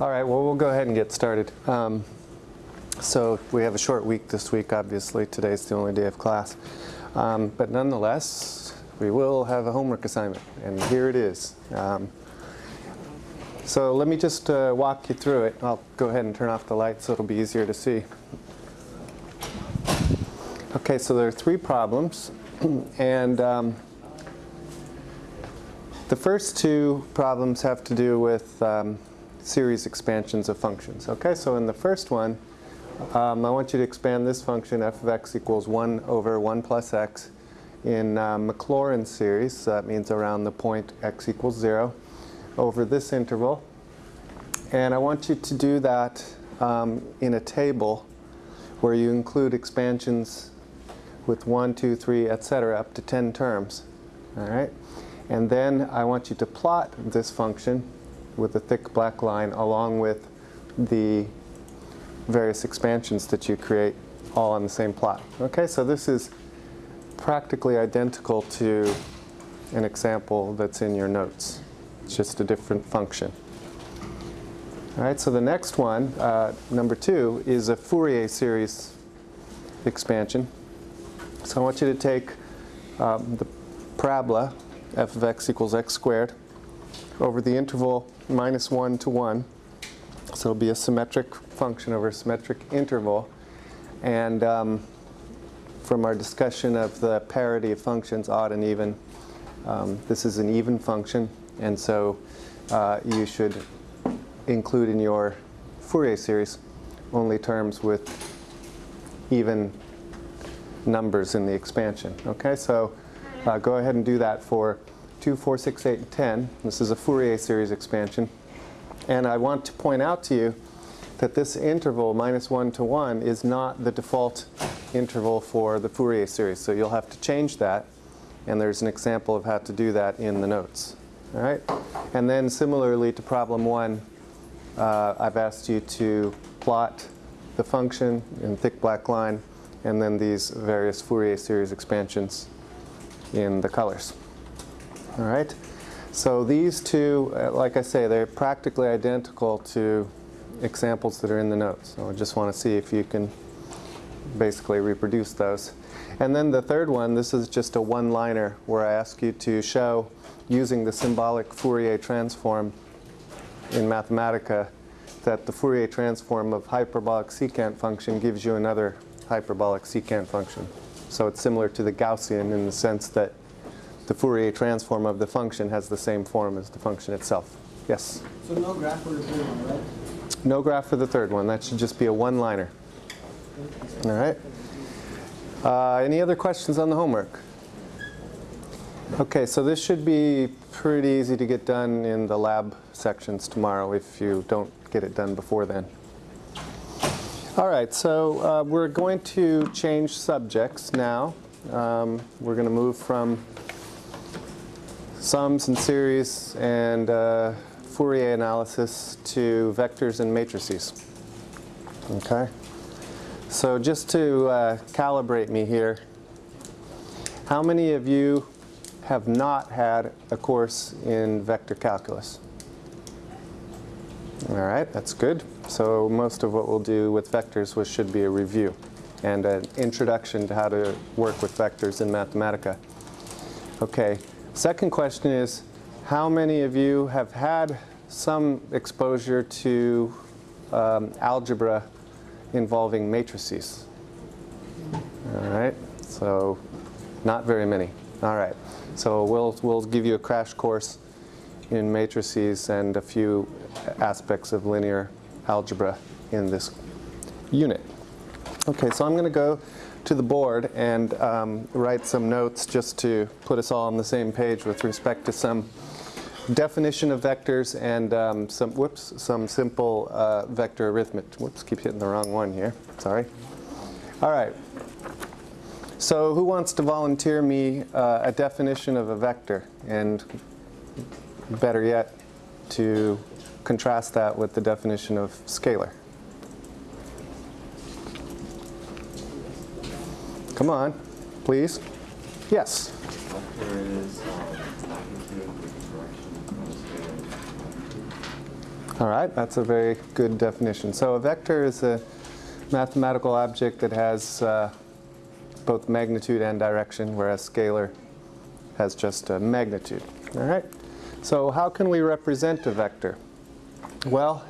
All right, well, we'll go ahead and get started. Um, so we have a short week this week, obviously. Today's the only day of class. Um, but nonetheless, we will have a homework assignment, and here it is. Um, so let me just uh, walk you through it. I'll go ahead and turn off the light so it'll be easier to see. Okay, so there are three problems, and um, the first two problems have to do with um, series expansions of functions. Okay, so in the first one, um, I want you to expand this function f of x equals 1 over 1 plus x in uh, Maclaurin series, so that means around the point x equals 0, over this interval. And I want you to do that um, in a table where you include expansions with 1, 2, 3, etc. up to 10 terms. All right? And then I want you to plot this function with a thick black line along with the various expansions that you create all on the same plot. Okay, so this is practically identical to an example that's in your notes. It's just a different function. All right, so the next one, uh, number two, is a Fourier series expansion. So I want you to take um, the parabola f of x equals x squared over the interval minus 1 to 1. So it'll be a symmetric function over a symmetric interval. And um, from our discussion of the parity of functions, odd and even, um, this is an even function. And so uh, you should include in your Fourier series only terms with even numbers in the expansion. Okay, so uh, go ahead and do that for 2, 4, 6, 8, and 10. This is a Fourier series expansion. And I want to point out to you that this interval, minus 1 to 1, is not the default interval for the Fourier series. So you'll have to change that. And there's an example of how to do that in the notes. All right? And then similarly to problem 1, uh, I've asked you to plot the function in thick black line and then these various Fourier series expansions in the colors. All right. So these two, uh, like I say, they're practically identical to examples that are in the notes. So I just want to see if you can basically reproduce those. And then the third one, this is just a one-liner where I ask you to show, using the symbolic Fourier transform in Mathematica, that the Fourier transform of hyperbolic secant function gives you another hyperbolic secant function. So it's similar to the Gaussian in the sense that the Fourier transform of the function has the same form as the function itself. Yes? So no graph for the third one, right? No graph for the third one. That should just be a one-liner. All right? Uh, any other questions on the homework? Okay, so this should be pretty easy to get done in the lab sections tomorrow if you don't get it done before then. All right, so uh, we're going to change subjects now. Um, we're going to move from sums and series and uh, Fourier analysis to vectors and matrices. Okay? So just to uh, calibrate me here, how many of you have not had a course in vector calculus? All right, that's good. So most of what we'll do with vectors was, should be a review and an introduction to how to work with vectors in Mathematica. Okay, Second question is, how many of you have had some exposure to um, algebra involving matrices? All right, so not very many. All right, so we'll, we'll give you a crash course in matrices and a few aspects of linear algebra in this unit. Okay, so I'm going to go to the board and um, write some notes just to put us all on the same page with respect to some definition of vectors and um, some, whoops, some simple uh, vector arithmetic. Whoops, keep hitting the wrong one here. Sorry. All right. So who wants to volunteer me uh, a definition of a vector? And better yet, to contrast that with the definition of scalar. Come on, please. Yes. All right, that's a very good definition. So a vector is a mathematical object that has uh, both magnitude and direction, whereas scalar has just a magnitude. All right. So how can we represent a vector? Well,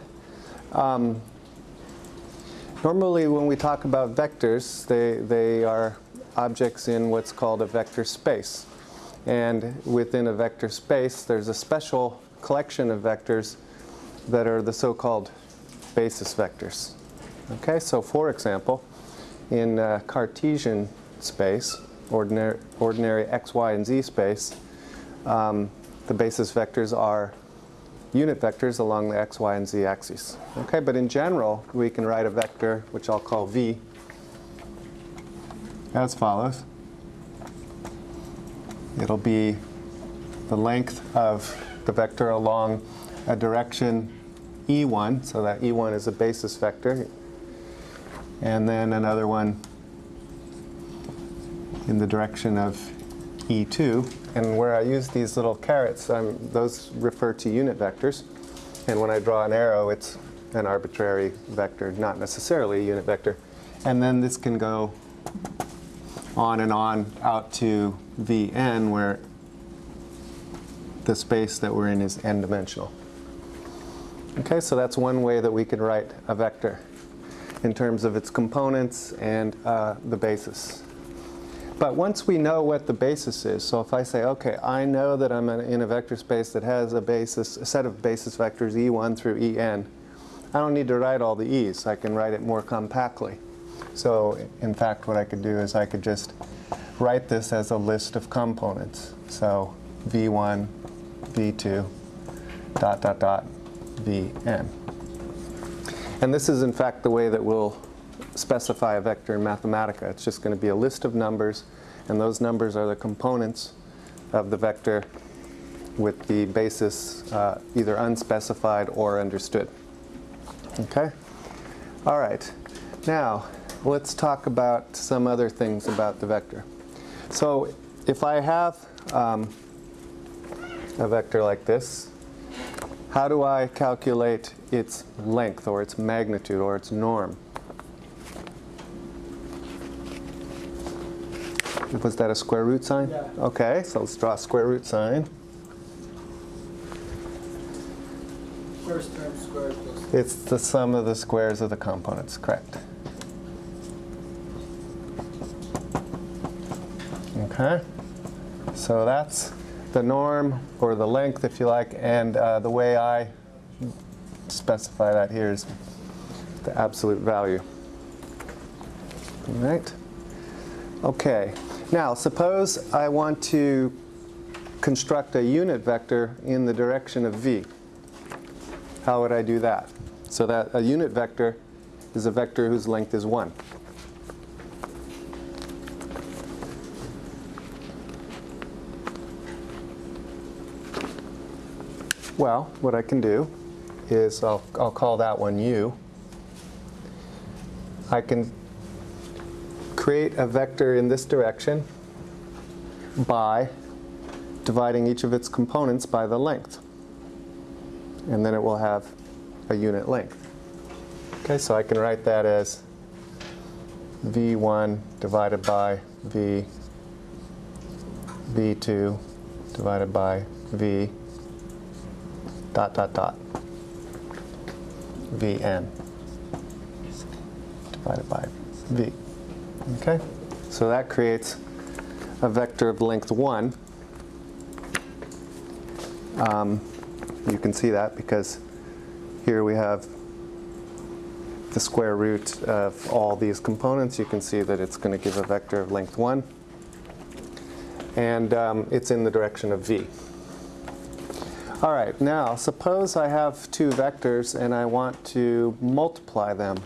um, normally when we talk about vectors, they, they are objects in what's called a vector space. And within a vector space, there's a special collection of vectors that are the so-called basis vectors. Okay, so for example, in uh, Cartesian space, ordinary, ordinary x, y, and z space, um, the basis vectors are unit vectors along the x, y, and z axes. Okay, but in general, we can write a vector, which I'll call v, as follows. It'll be the length of the vector along a direction e1, so that e1 is a basis vector, and then another one in the direction of e2. And where I use these little carets, um, those refer to unit vectors. And when I draw an arrow, it's an arbitrary vector, not necessarily a unit vector. And then this can go on and on out to Vn, where the space that we're in is n-dimensional. Okay, so that's one way that we can write a vector in terms of its components and uh, the basis. But once we know what the basis is, so if I say, okay, I know that I'm in a vector space that has a basis, a set of basis vectors e1 through en, I don't need to write all the e's. I can write it more compactly. So in fact, what I could do is I could just write this as a list of components. So v1, v2, dot, dot, dot, vn. And this is in fact the way that we'll specify a vector in Mathematica. It's just going to be a list of numbers, and those numbers are the components of the vector with the basis uh, either unspecified or understood. Okay? All right. Now, let's talk about some other things about the vector. So if I have um, a vector like this, how do I calculate its length or its magnitude or its norm? Was that a square root sign? Yeah. Okay, so let's draw a square root sign. First term squared plus. It's the sum of the squares of the components, correct. Okay, so that's the norm, or the length if you like, and uh, the way I specify that here is the absolute value. All right. Okay, now suppose I want to construct a unit vector in the direction of v. How would I do that? So that a unit vector is a vector whose length is 1. Well, what I can do is I'll, I'll call that one u. I can create a vector in this direction by dividing each of its components by the length. And then it will have a unit length. Okay, so I can write that as v1 divided by v, v2 divided by v, dot, dot, dot, vn divided by v. Okay, so that creates a vector of length 1. Um, you can see that because here we have the square root of all these components. You can see that it's going to give a vector of length 1. And um, it's in the direction of v. All right, now suppose I have two vectors and I want to multiply them.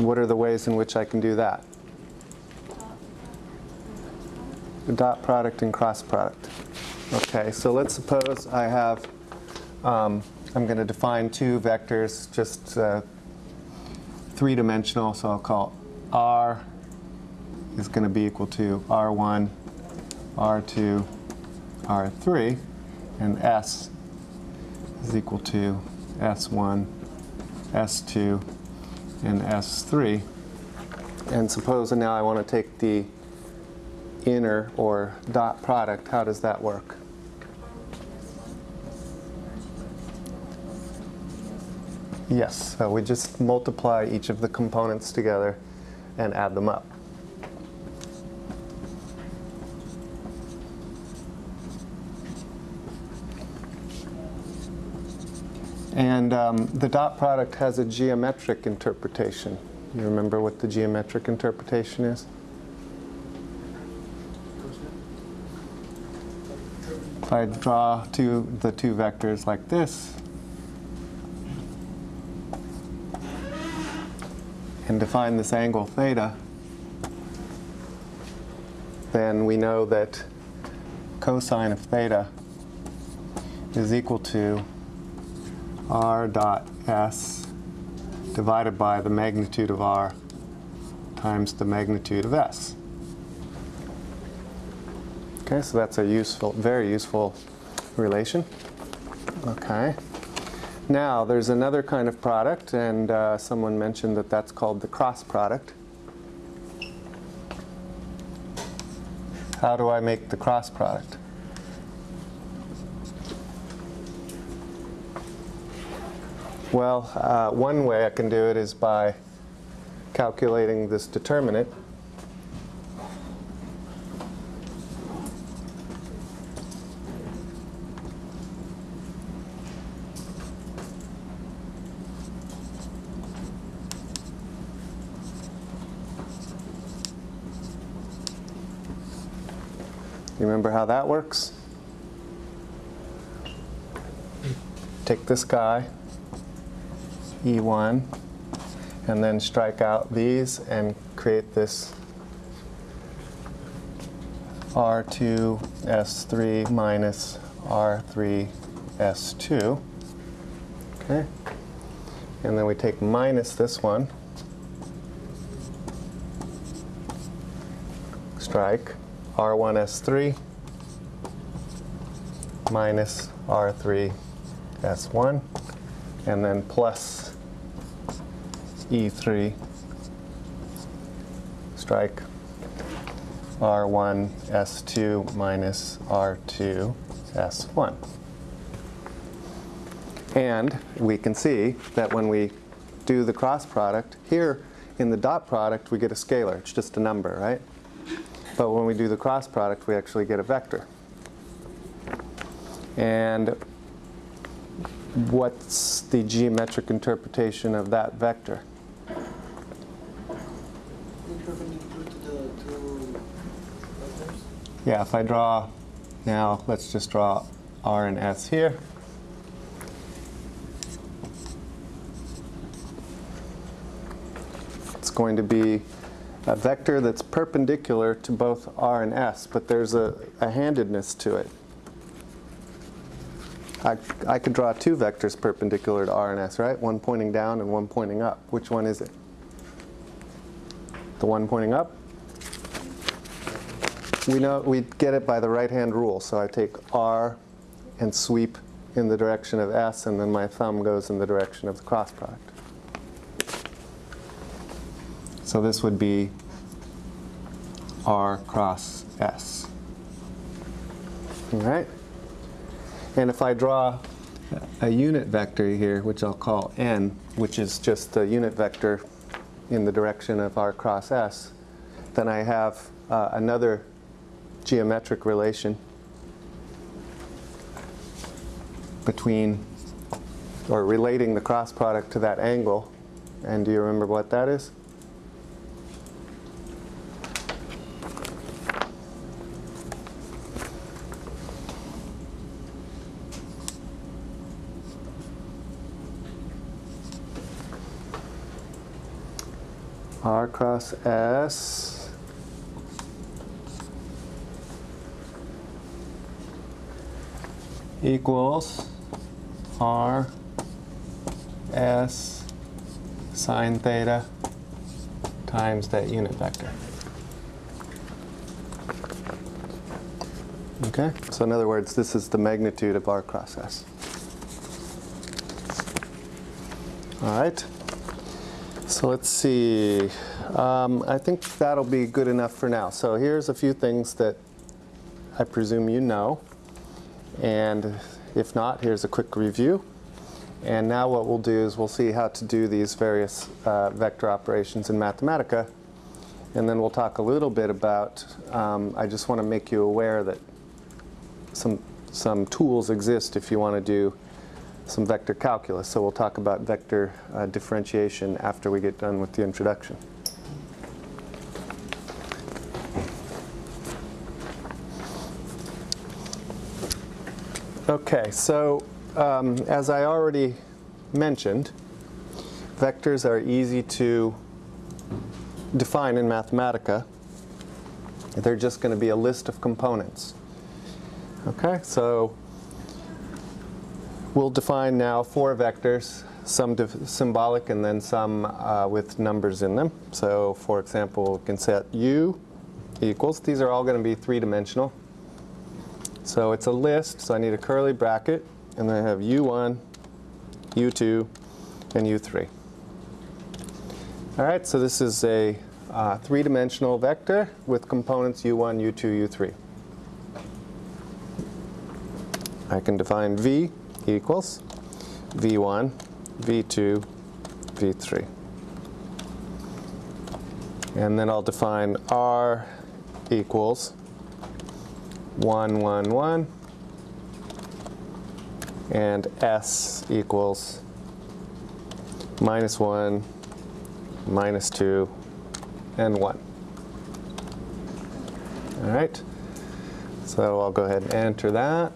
What are the ways in which I can do that? Dot product and cross product. Okay, so let's suppose I have, um, I'm going to define two vectors, just uh, three-dimensional, so I'll call R is going to be equal to R1, R2, R3, and S is equal to S1, S2, and S3. And suppose now I want to take the inner or dot product, how does that work? Yes, so we just multiply each of the components together and add them up. And um, the dot product has a geometric interpretation. You remember what the geometric interpretation is? If I draw two, the two vectors like this, and define this angle theta, then we know that cosine of theta is equal to r dot s divided by the magnitude of r times the magnitude of s. Okay, so that's a useful, very useful relation. Okay. Now, there's another kind of product, and uh, someone mentioned that that's called the cross product. How do I make the cross product? Well, uh, one way I can do it is by calculating this determinant. You remember how that works? Take this guy, E1, and then strike out these and create this R2 S3 minus R3 S2. Okay? And then we take minus this one, strike R1 S3 minus R3 S1, and then plus E3 strike R1 S2 minus R2 S1. And we can see that when we do the cross product, here in the dot product we get a scalar, it's just a number, right? But when we do the cross product we actually get a vector. And what's the geometric interpretation of that vector? Perpendicular to the two vectors. Yeah, if I draw, now let's just draw R and S here. It's going to be a vector that's perpendicular to both R and S, but there's a, a handedness to it. I, I could draw two vectors perpendicular to R and S, right? One pointing down and one pointing up. Which one is it? The one pointing up? We know we get it by the right-hand rule. So I take R and sweep in the direction of S, and then my thumb goes in the direction of the cross product. So this would be R cross S. All right? And if I draw a unit vector here, which I'll call n, which is just a unit vector in the direction of r cross s, then I have uh, another geometric relation between, or relating the cross product to that angle. And do you remember what that is? R cross S equals R S sine theta times that unit vector. Okay, so in other words, this is the magnitude of R cross S. All right. So let's see. Um, I think that'll be good enough for now. So here's a few things that I presume you know. And if not, here's a quick review. And now what we'll do is we'll see how to do these various uh, vector operations in Mathematica. And then we'll talk a little bit about, um, I just want to make you aware that some, some tools exist if you want to do some vector calculus. So we'll talk about vector uh, differentiation after we get done with the introduction. Okay, so um, as I already mentioned, vectors are easy to define in Mathematica. They're just going to be a list of components. Okay, so we'll define now four vectors, some symbolic and then some uh, with numbers in them. So for example, we can set u equals, these are all going to be three-dimensional. So it's a list, so I need a curly bracket, and then I have u1, u2, and u3. All right, so this is a uh, three-dimensional vector with components u1, u2, u3. I can define v equals v1, v2, v3. And then I'll define r equals 1, 1, 1, and s equals minus 1, minus 2, and 1. All right, so I'll go ahead and enter that.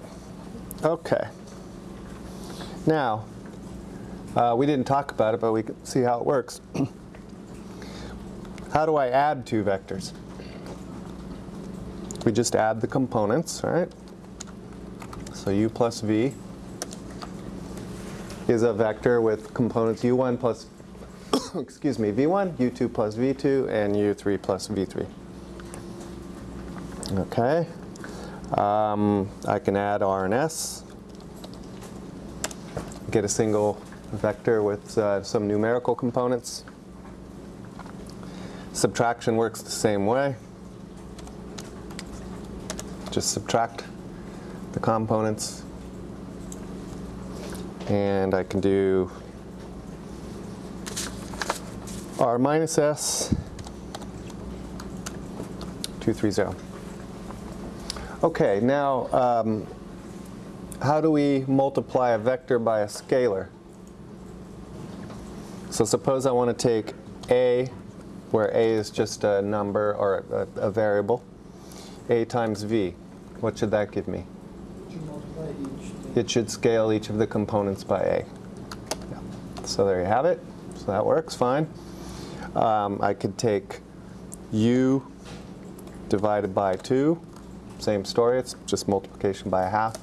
Okay. Now, uh, we didn't talk about it, but we can see how it works. how do I add two vectors? We just add the components, right? So u plus v is a vector with components u1 plus, excuse me, v1, u2 plus v2, and u3 plus v3. Okay. Um, I can add r and s, get a single vector with uh, some numerical components. Subtraction works the same way just subtract the components. And I can do r minus s 230. Okay, now um, how do we multiply a vector by a scalar? So suppose I want to take a, where a is just a number or a, a variable, a times v. What should that give me? It should scale each of the components by a. Yeah. So there you have it. So that works fine. Um, I could take u divided by 2. Same story. It's just multiplication by a half.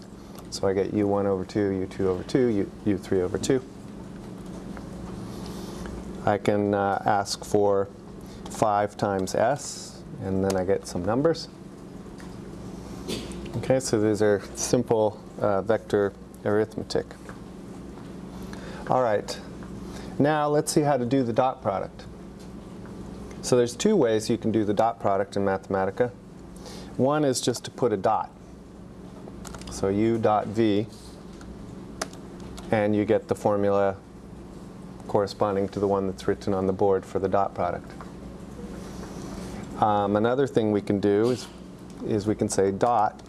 So I get u1 over 2, u2 over 2, u, u3 over 2. I can uh, ask for 5 times s, and then I get some numbers. Okay, so these are simple uh, vector arithmetic. All right, now let's see how to do the dot product. So there's two ways you can do the dot product in Mathematica. One is just to put a dot. So u dot v, and you get the formula corresponding to the one that's written on the board for the dot product. Um, another thing we can do is, is we can say dot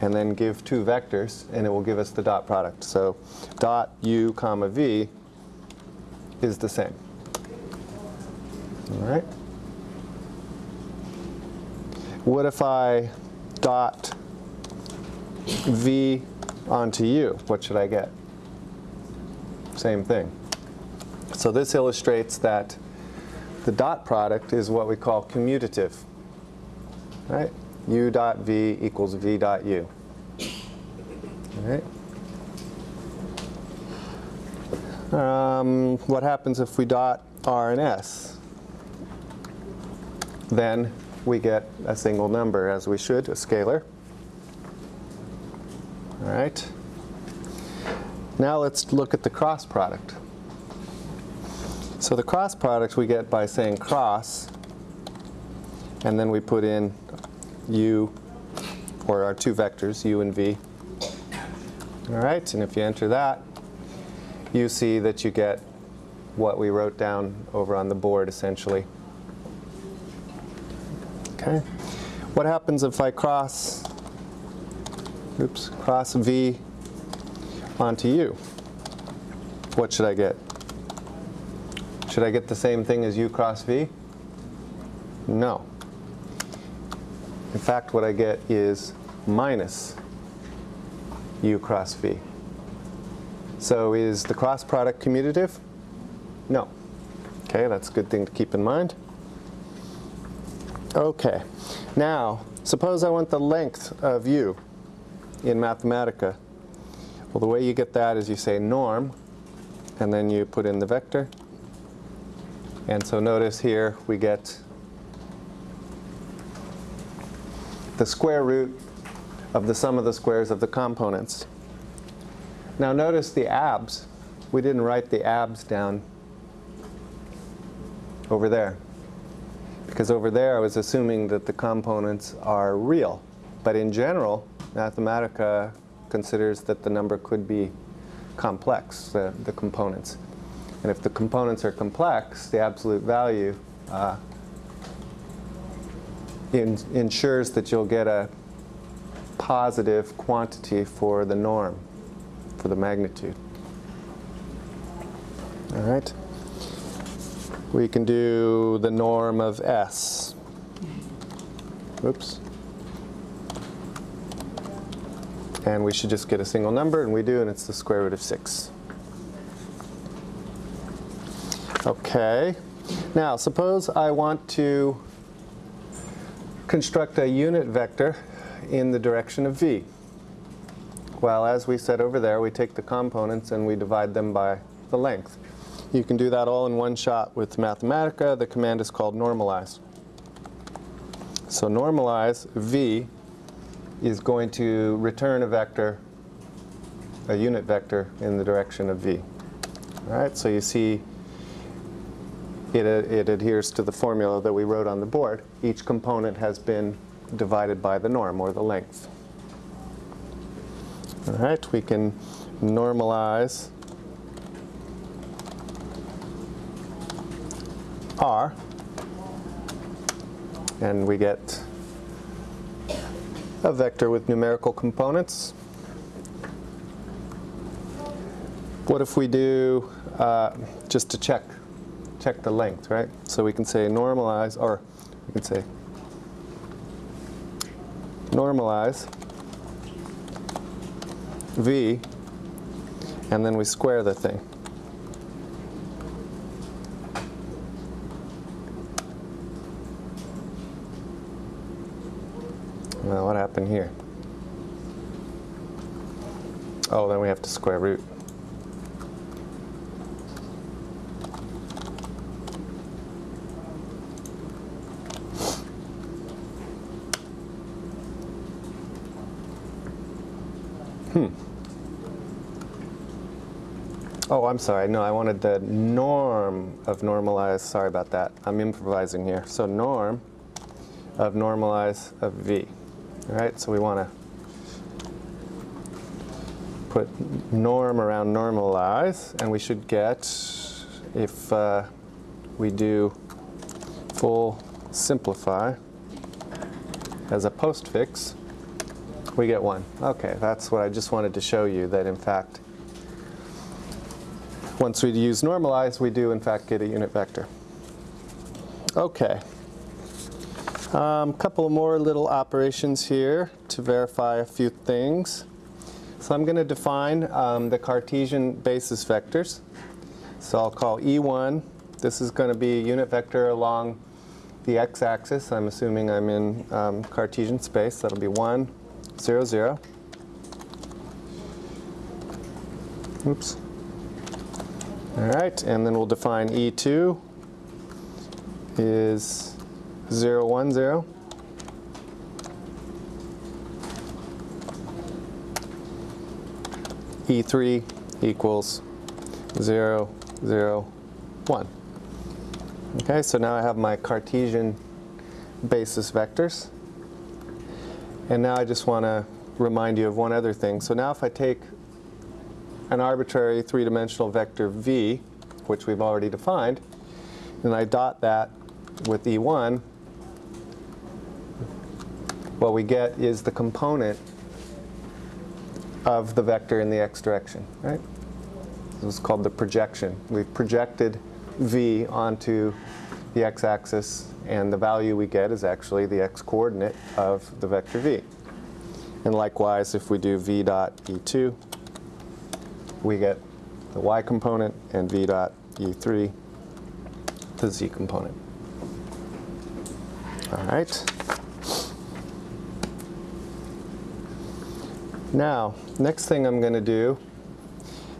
and then give two vectors, and it will give us the dot product. So dot u comma v is the same. All right. What if I dot v onto u? What should I get? Same thing. So this illustrates that the dot product is what we call commutative. Right? U dot v equals v dot u. All right. Um, what happens if we dot r and s? Then we get a single number, as we should, a scalar. All right. Now let's look at the cross product. So the cross product we get by saying cross, and then we put in u, or our two vectors, u and v. All right, and if you enter that, you see that you get what we wrote down over on the board, essentially. Okay. What happens if I cross, oops, cross v onto u? What should I get? Should I get the same thing as u cross v? No. In fact, what I get is minus u cross v. So is the cross product commutative? No. Okay, that's a good thing to keep in mind. Okay, now suppose I want the length of u in Mathematica. Well, the way you get that is you say norm, and then you put in the vector. And so notice here we get the square root of the sum of the squares of the components. Now notice the abs. We didn't write the abs down over there. Because over there I was assuming that the components are real. But in general, Mathematica considers that the number could be complex, the, the components. And if the components are complex, the absolute value uh, in, ensures that you'll get a positive quantity for the norm, for the magnitude. All right. We can do the norm of S. Oops. And we should just get a single number, and we do, and it's the square root of 6. Okay. Now, suppose I want to construct a unit vector in the direction of v. Well, as we said over there, we take the components and we divide them by the length. You can do that all in one shot with Mathematica. The command is called normalize. So normalize v is going to return a vector, a unit vector in the direction of v. All right, so you see it, it adheres to the formula that we wrote on the board. Each component has been divided by the norm, or the length. All right, we can normalize R, and we get a vector with numerical components. What if we do, uh, just to check, check the length, right? So we can say normalize, or we can say normalize v, and then we square the thing. Well, what happened here? Oh, then we have to square root. Hmm. Oh, I'm sorry. No, I wanted the norm of normalize. Sorry about that. I'm improvising here. So norm of normalize of v. All right, so we want to put norm around normalize, and we should get, if uh, we do full simplify as a postfix, we get 1. Okay, that's what I just wanted to show you, that in fact, once we use normalize, we do in fact get a unit vector. Okay. A um, couple more little operations here to verify a few things. So I'm going to define um, the Cartesian basis vectors. So I'll call E1. This is going to be a unit vector along the x-axis. I'm assuming I'm in um, Cartesian space. That'll be 1, 0, 0. Oops. All right, and then we'll define E2 is 0, 1, 0. E3 equals 0, 0, 1. Okay, so now I have my Cartesian basis vectors. And now I just want to remind you of one other thing. So now if I take an arbitrary three-dimensional vector v, which we've already defined, and I dot that with E1, what we get is the component of the vector in the x direction, right? This is called the projection. We've projected v onto the x-axis, and the value we get is actually the x-coordinate of the vector v. And likewise, if we do v dot e2, we get the y component, and v dot e3, the z component. All right. Now, next thing I'm going to do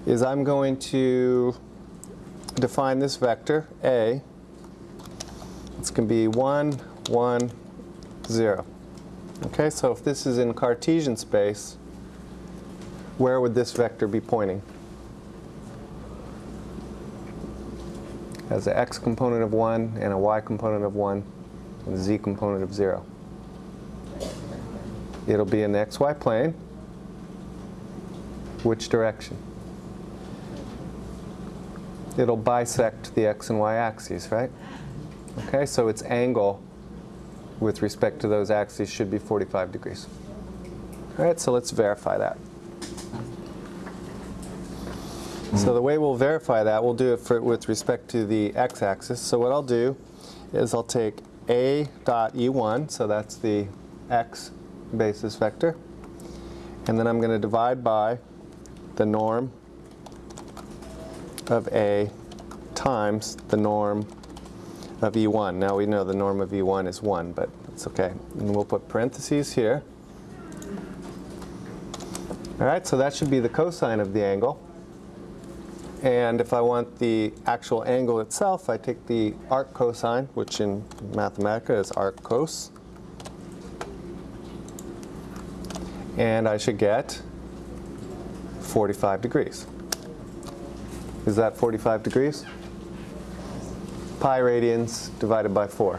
is I'm going to define this vector, A. It's going to be 1, 1, 0. Okay, so if this is in Cartesian space, where would this vector be pointing? Has an x component of 1 and a y component of 1 and a z component of 0. It'll be in the xy plane. Which direction? It'll bisect the x and y axes, right? Okay, so its angle with respect to those axes should be 45 degrees. All right, so let's verify that. So the way we'll verify that, we'll do it for, with respect to the x-axis. So what I'll do is I'll take a dot e1, so that's the x basis vector, and then I'm going to divide by the norm of a times the norm of E1. Now we know the norm of E1 is 1, but it's okay. And we'll put parentheses here. All right, so that should be the cosine of the angle. And if I want the actual angle itself, I take the arc cosine, which in Mathematica is arc cos. And I should get 45 degrees. Is that 45 degrees? Pi radians divided by 4.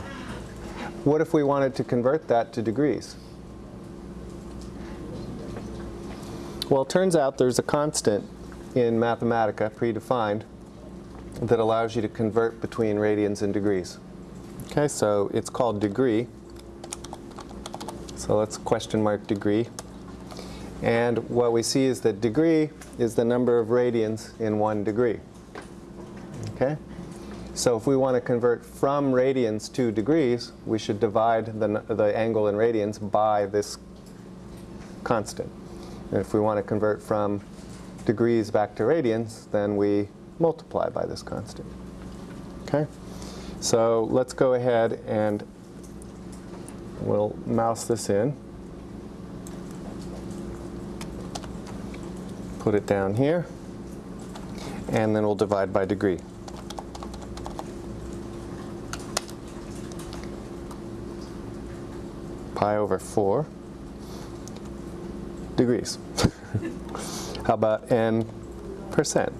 What if we wanted to convert that to degrees? Well, it turns out there's a constant in Mathematica, predefined, that allows you to convert between radians and degrees. Okay, so it's called degree. So let's question mark degree. And what we see is that degree is the number of radians in one degree. Okay? So if we want to convert from radians to degrees, we should divide the, the angle in radians by this constant. And if we want to convert from degrees back to radians, then we multiply by this constant. Okay? So let's go ahead and we'll mouse this in. Put it down here. And then we'll divide by degree. Pi over 4 degrees. How about n percent?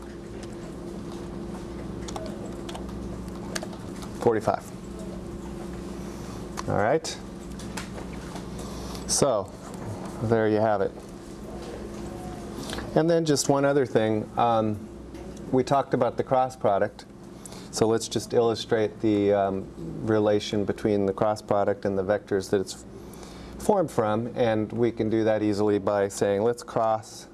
45. All right. So there you have it. And then just one other thing. Um, we talked about the cross product. So let's just illustrate the um, relation between the cross product and the vectors that it's formed from. And we can do that easily by saying let's cross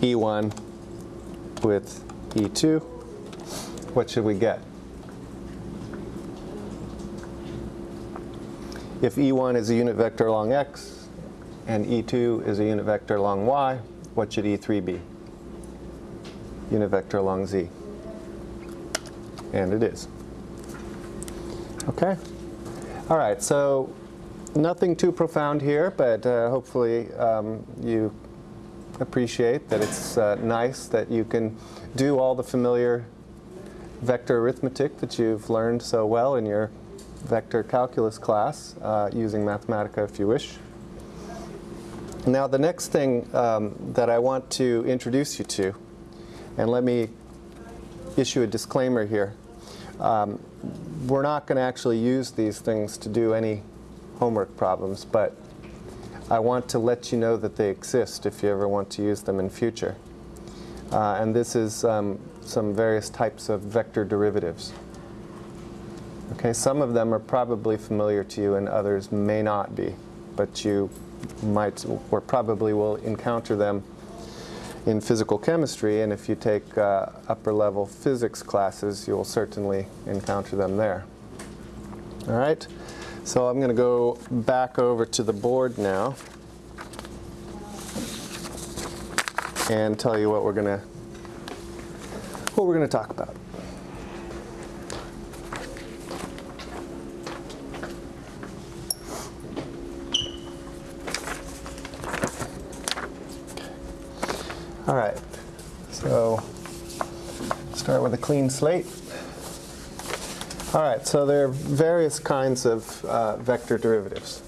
E1 with E2. What should we get? If E1 is a unit vector along x and E2 is a unit vector along y, what should E3 be? Unit vector along z. And it is. Okay? All right, so nothing too profound here, but uh, hopefully um, you appreciate that it's uh, nice that you can do all the familiar vector arithmetic that you've learned so well in your vector calculus class uh, using Mathematica if you wish. Now the next thing um, that I want to introduce you to, and let me issue a disclaimer here. Um, we're not going to actually use these things to do any homework problems, but I want to let you know that they exist if you ever want to use them in future. Uh, and this is um, some various types of vector derivatives. Okay, some of them are probably familiar to you and others may not be, but you might or probably will encounter them in physical chemistry, and if you take uh, upper level physics classes, you'll certainly encounter them there. All right, so I'm going to go back over to the board now and tell you what we're going to what we're going to talk about. All right, so start with a clean slate. All right, so there are various kinds of uh, vector derivatives.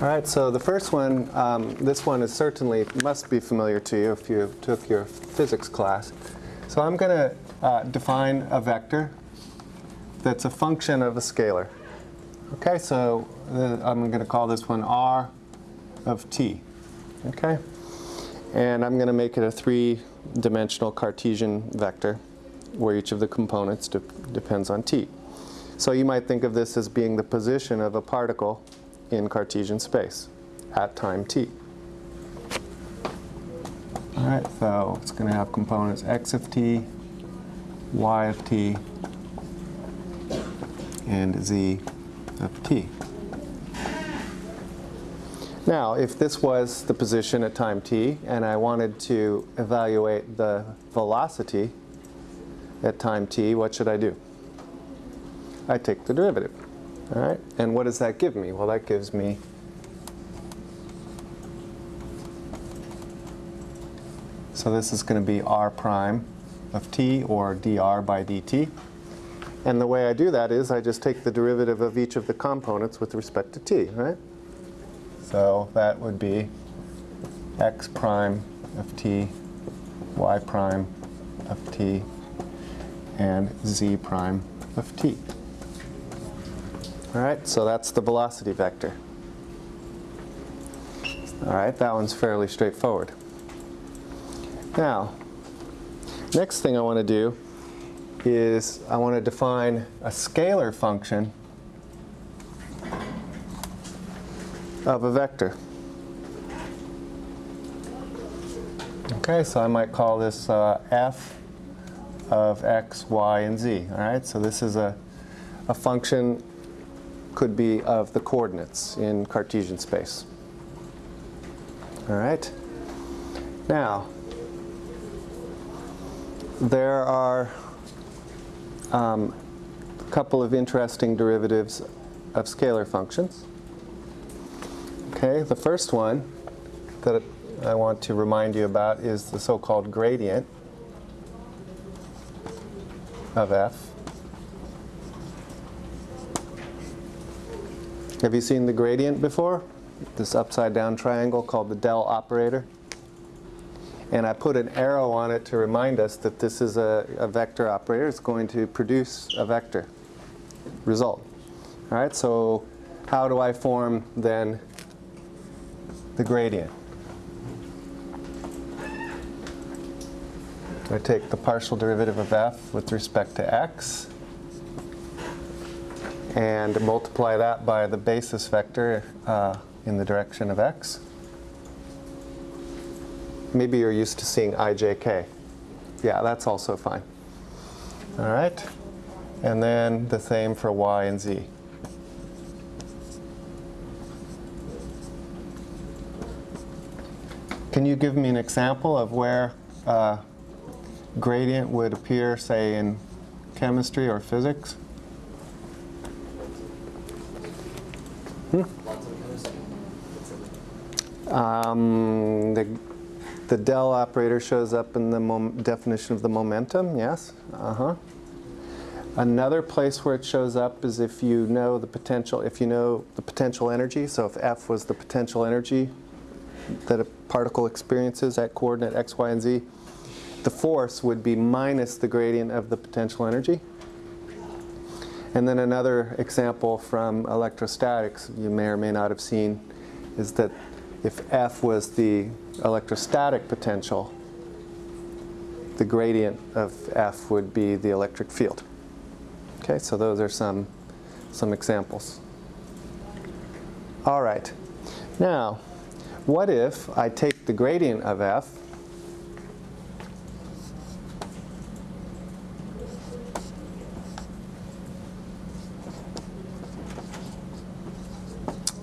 All right, so the first one, um, this one is certainly must be familiar to you if you took your physics class. So I'm going to uh, define a vector that's a function of a scalar. Okay, so I'm going to call this one r of t. Okay, and I'm going to make it a three-dimensional Cartesian vector where each of the components de depends on t. So you might think of this as being the position of a particle in Cartesian space at time t. All right, so it's going to have components x of t, y of t, and z of t. Now, if this was the position at time t, and I wanted to evaluate the velocity at time t, what should I do? I take the derivative. All right, and what does that give me? Well, that gives me So this is going to be r prime of t, or dr by dt. And the way I do that is I just take the derivative of each of the components with respect to t, right? So that would be x prime of t, y prime of t, and z prime of t. All right, so that's the velocity vector. All right, that one's fairly straightforward. Now, next thing I want to do is I want to define a scalar function of a vector. Okay, so I might call this uh, f of x, y, and z. All right, so this is a, a function could be of the coordinates in Cartesian space. All right. Now, there are um, a couple of interesting derivatives of scalar functions. Okay, the first one that I want to remind you about is the so-called gradient of f. Have you seen the gradient before? This upside down triangle called the del operator? And I put an arrow on it to remind us that this is a, a vector operator. It's going to produce a vector result. All right, so how do I form then the gradient? I take the partial derivative of f with respect to x and multiply that by the basis vector uh, in the direction of x maybe you're used to seeing ijk. Yeah, that's also fine. All right. And then the same for y and z. Can you give me an example of where uh, gradient would appear, say, in chemistry or physics? Hmm? Um, the the del operator shows up in the definition of the momentum, yes? Uh-huh. Another place where it shows up is if you know the potential, if you know the potential energy, so if F was the potential energy that a particle experiences at coordinate x, y, and z, the force would be minus the gradient of the potential energy. And then another example from electrostatics you may or may not have seen is that if F was the electrostatic potential, the gradient of F would be the electric field. Okay, so those are some, some examples. All right. Now, what if I take the gradient of F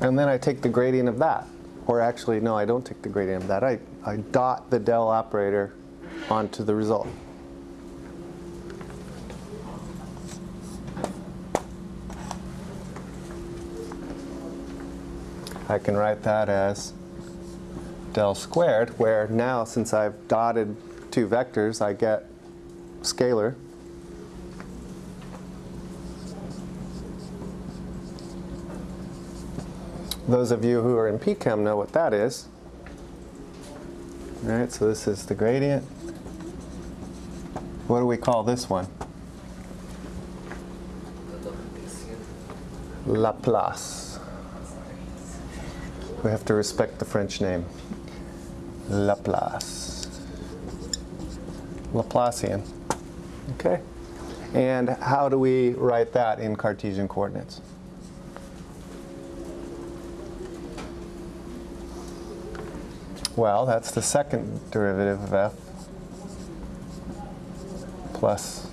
and then I take the gradient of that. Or actually, no, I don't take the gradient of that. I, I dot the del operator onto the result. I can write that as del squared, where now since I've dotted two vectors, I get scalar. Those of you who are in PChem know what that is. All right, so this is the gradient. What do we call this one? Laplace. We have to respect the French name. Laplace. Laplacian. Okay? And how do we write that in Cartesian coordinates? Well, that's the second derivative of f plus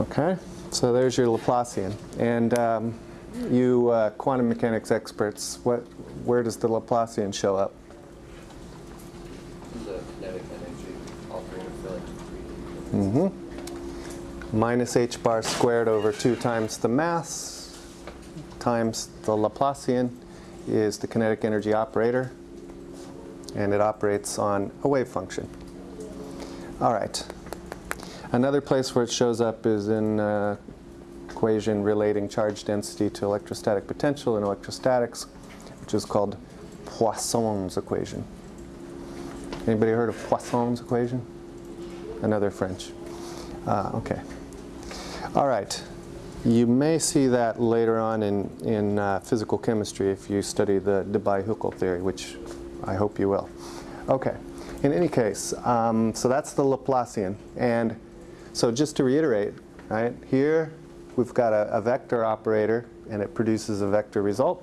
Okay, so there's your Laplacian. And um, you uh, quantum mechanics experts, what, where does the Laplacian show up? The kinetic energy operator for like 3D. Mm-hmm. Minus h bar squared over 2 times the mass times the Laplacian is the kinetic energy operator. And it operates on a wave function. All right. Another place where it shows up is in uh, equation relating charge density to electrostatic potential in electrostatics, which is called Poisson's equation. Anybody heard of Poisson's equation? Another French. Uh, okay. All right. You may see that later on in, in uh, physical chemistry if you study the Debye-Huckel theory, which I hope you will. Okay. In any case, um, so that's the Laplacian. And so just to reiterate, right, here we've got a, a vector operator and it produces a vector result.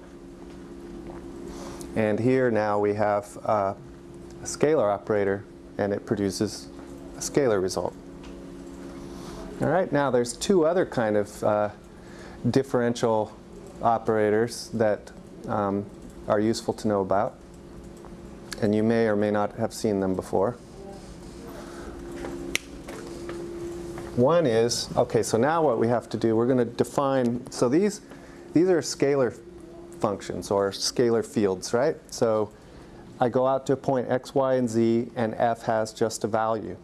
And here now we have uh, a scalar operator and it produces a scalar result. All right, now there's two other kind of uh, differential operators that um, are useful to know about. And you may or may not have seen them before. One is, okay, so now what we have to do, we're going to define, so these, these are scalar functions or scalar fields, right? So I go out to a point x, y, and z, and f has just a value.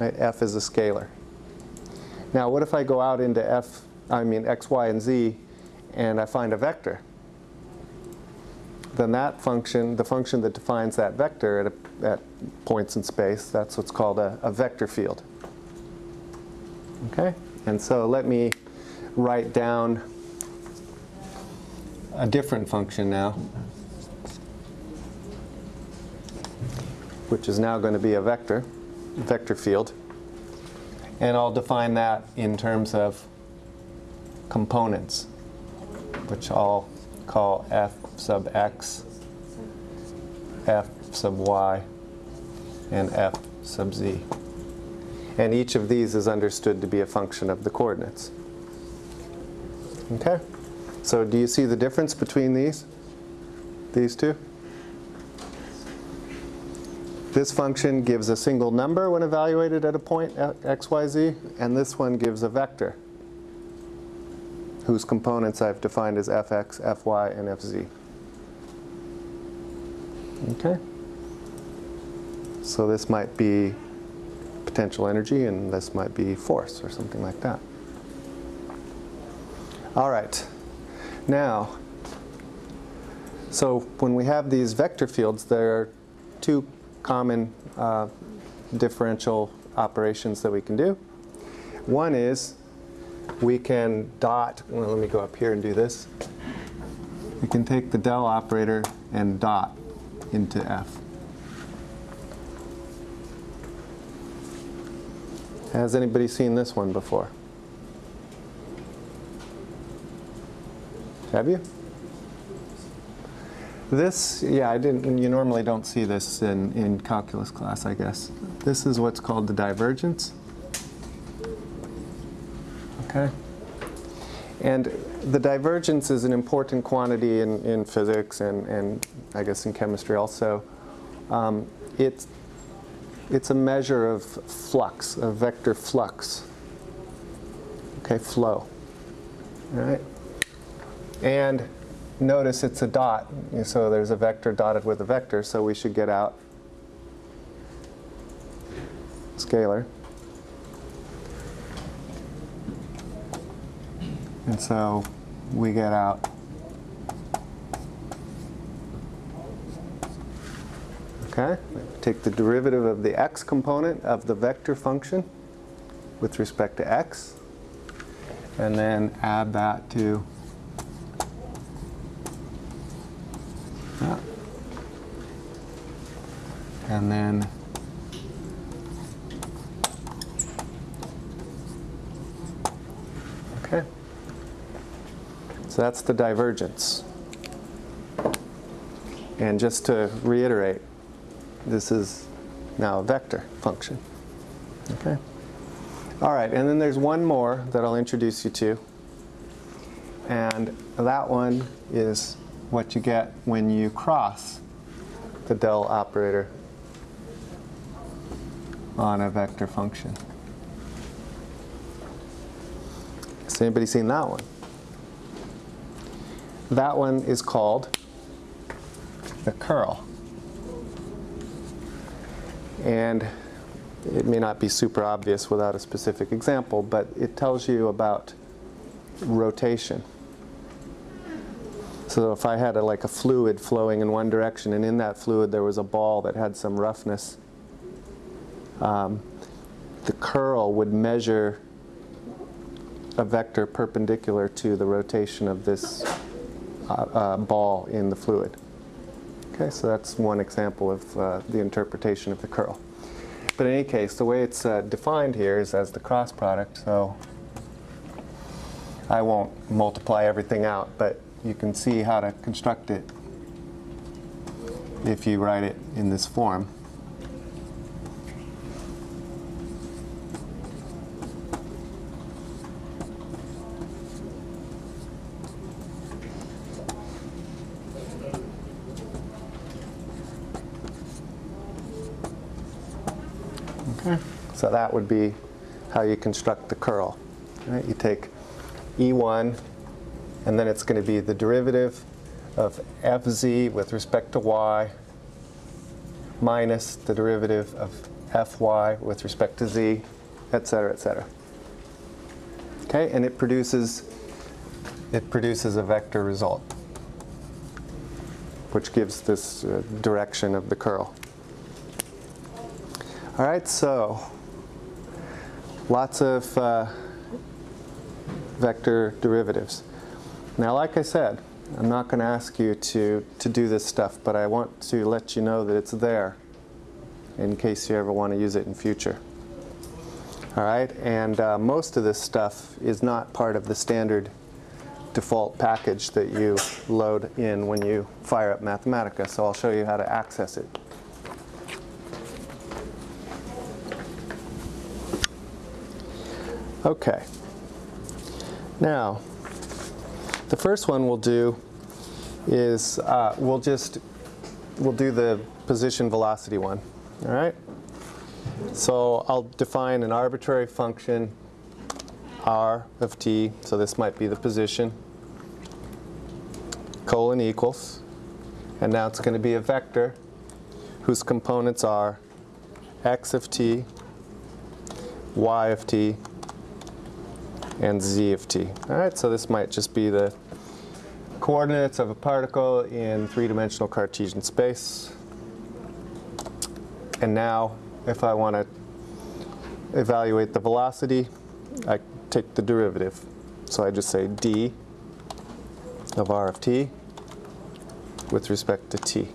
Right? f is a scalar. Now what if I go out into f, I mean x, y, and z, and I find a vector? Then that function, the function that defines that vector at, a, at points in space, that's what's called a, a vector field. Okay? And so let me write down a different function now, which is now going to be a vector, vector field. And I'll define that in terms of components, which I'll call f sub x, f sub y, and f sub z. And each of these is understood to be a function of the coordinates. Okay? So do you see the difference between these? These two? This function gives a single number when evaluated at a point x, y, z, and this one gives a vector whose components I've defined as fx, fy, and fz. Okay? So this might be potential energy, and this might be force or something like that. All right. Now, so when we have these vector fields, there are two common uh, differential operations that we can do. One is we can dot, well, let me go up here and do this. We can take the del operator and dot into f. Has anybody seen this one before? Have you? This, yeah, I didn't, you normally don't see this in, in calculus class, I guess. This is what's called the divergence. Okay? And the divergence is an important quantity in, in physics and, and I guess in chemistry also. Um, it's, it's a measure of flux, of vector flux. Okay, flow. All right? And notice it's a dot, so there's a vector dotted with a vector, so we should get out scalar. And so we get out Okay, take the derivative of the x component of the vector function with respect to x, and then add that to that. And then Okay. So that's the divergence. And just to reiterate, this is now a vector function. Okay. All right, and then there's one more that I'll introduce you to. And that one is what you get when you cross the del operator on a vector function. Has anybody seen that one? That one is called the curl. And it may not be super obvious without a specific example, but it tells you about rotation. So if I had a, like a fluid flowing in one direction and in that fluid there was a ball that had some roughness, um, the curl would measure a vector perpendicular to the rotation of this uh, uh, ball in the fluid. Okay, so that's one example of uh, the interpretation of the curl. But in any case, the way it's uh, defined here is as the cross product, so I won't multiply everything out, but you can see how to construct it if you write it in this form. Okay. So that would be how you construct the curl. Right? You take E1, and then it's going to be the derivative of fz with respect to y minus the derivative of fy with respect to z, et cetera, et cetera. Okay, and it produces it produces a vector result, which gives this uh, direction of the curl. All right, so lots of uh, vector derivatives. Now, like I said, I'm not going to ask you to, to do this stuff, but I want to let you know that it's there in case you ever want to use it in future. All right, and uh, most of this stuff is not part of the standard default package that you load in when you fire up Mathematica, so I'll show you how to access it. Okay. Now, the first one we'll do is uh, we'll just we'll do the position velocity one. All right. So I'll define an arbitrary function r of t. So this might be the position colon equals, and now it's going to be a vector whose components are x of t y of t, and z of t. All right, so this might just be the coordinates of a particle in three-dimensional Cartesian space. And now, if I want to evaluate the velocity, I take the derivative. So I just say d of r of t with respect to t.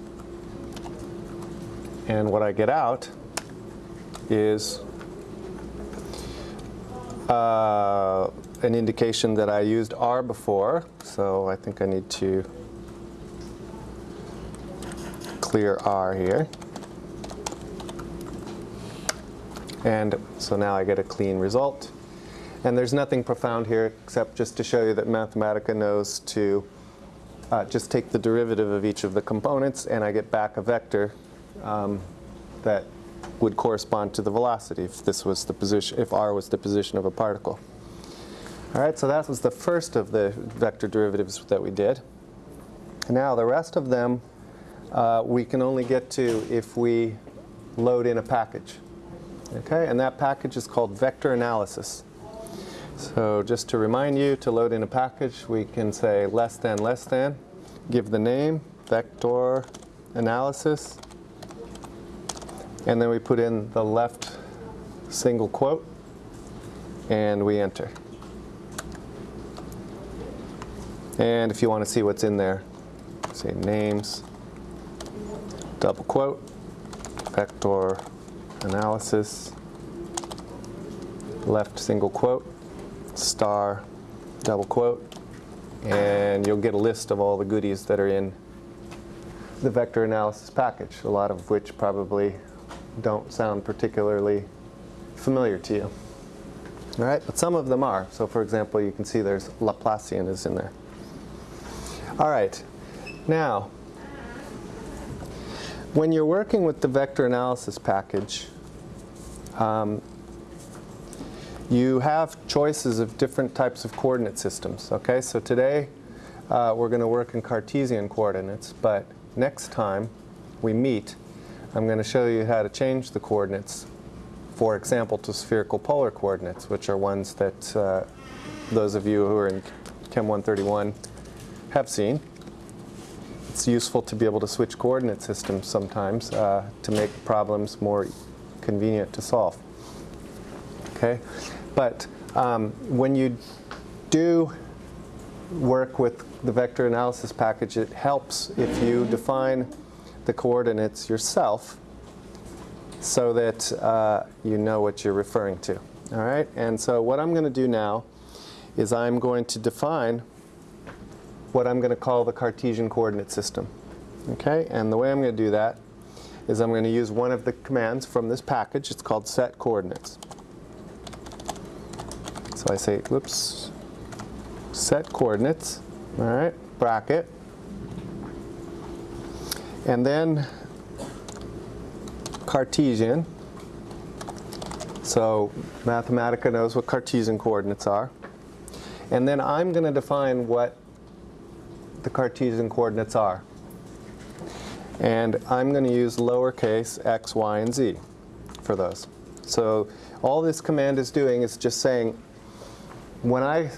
And what I get out is uh, an indication that I used r before, so I think I need to clear r here. And so now I get a clean result. And there's nothing profound here except just to show you that Mathematica knows to uh, just take the derivative of each of the components and I get back a vector um, that would correspond to the velocity if this was the position, if r was the position of a particle. All right, so that was the first of the vector derivatives that we did. Now the rest of them uh, we can only get to if we load in a package. Okay, and that package is called vector analysis. So just to remind you, to load in a package, we can say less than less than, give the name, vector analysis, and then we put in the left single quote, and we enter. And if you want to see what's in there, say names, double quote, vector analysis, left single quote, star, double quote, and you'll get a list of all the goodies that are in the vector analysis package, a lot of which probably don't sound particularly familiar to you. All right, but some of them are. So for example, you can see there's Laplacian is in there. All right, now, when you're working with the vector analysis package, um, you have choices of different types of coordinate systems. Okay, so today uh, we're going to work in Cartesian coordinates, but next time we meet, I'm going to show you how to change the coordinates, for example, to spherical polar coordinates, which are ones that uh, those of you who are in Chem 131 have seen. It's useful to be able to switch coordinate systems sometimes uh, to make problems more convenient to solve. Okay, but um, when you do work with the vector analysis package, it helps if you define the coordinates yourself so that uh, you know what you're referring to. All right, and so what I'm going to do now is I'm going to define what I'm going to call the Cartesian coordinate system. Okay, and the way I'm going to do that is I'm going to use one of the commands from this package. It's called set coordinates. So I say, whoops, set coordinates, all right, bracket, and then Cartesian. So Mathematica knows what Cartesian coordinates are. And then I'm going to define what the Cartesian coordinates are. And I'm going to use lowercase x, y, and z for those. So all this command is doing is just saying, when I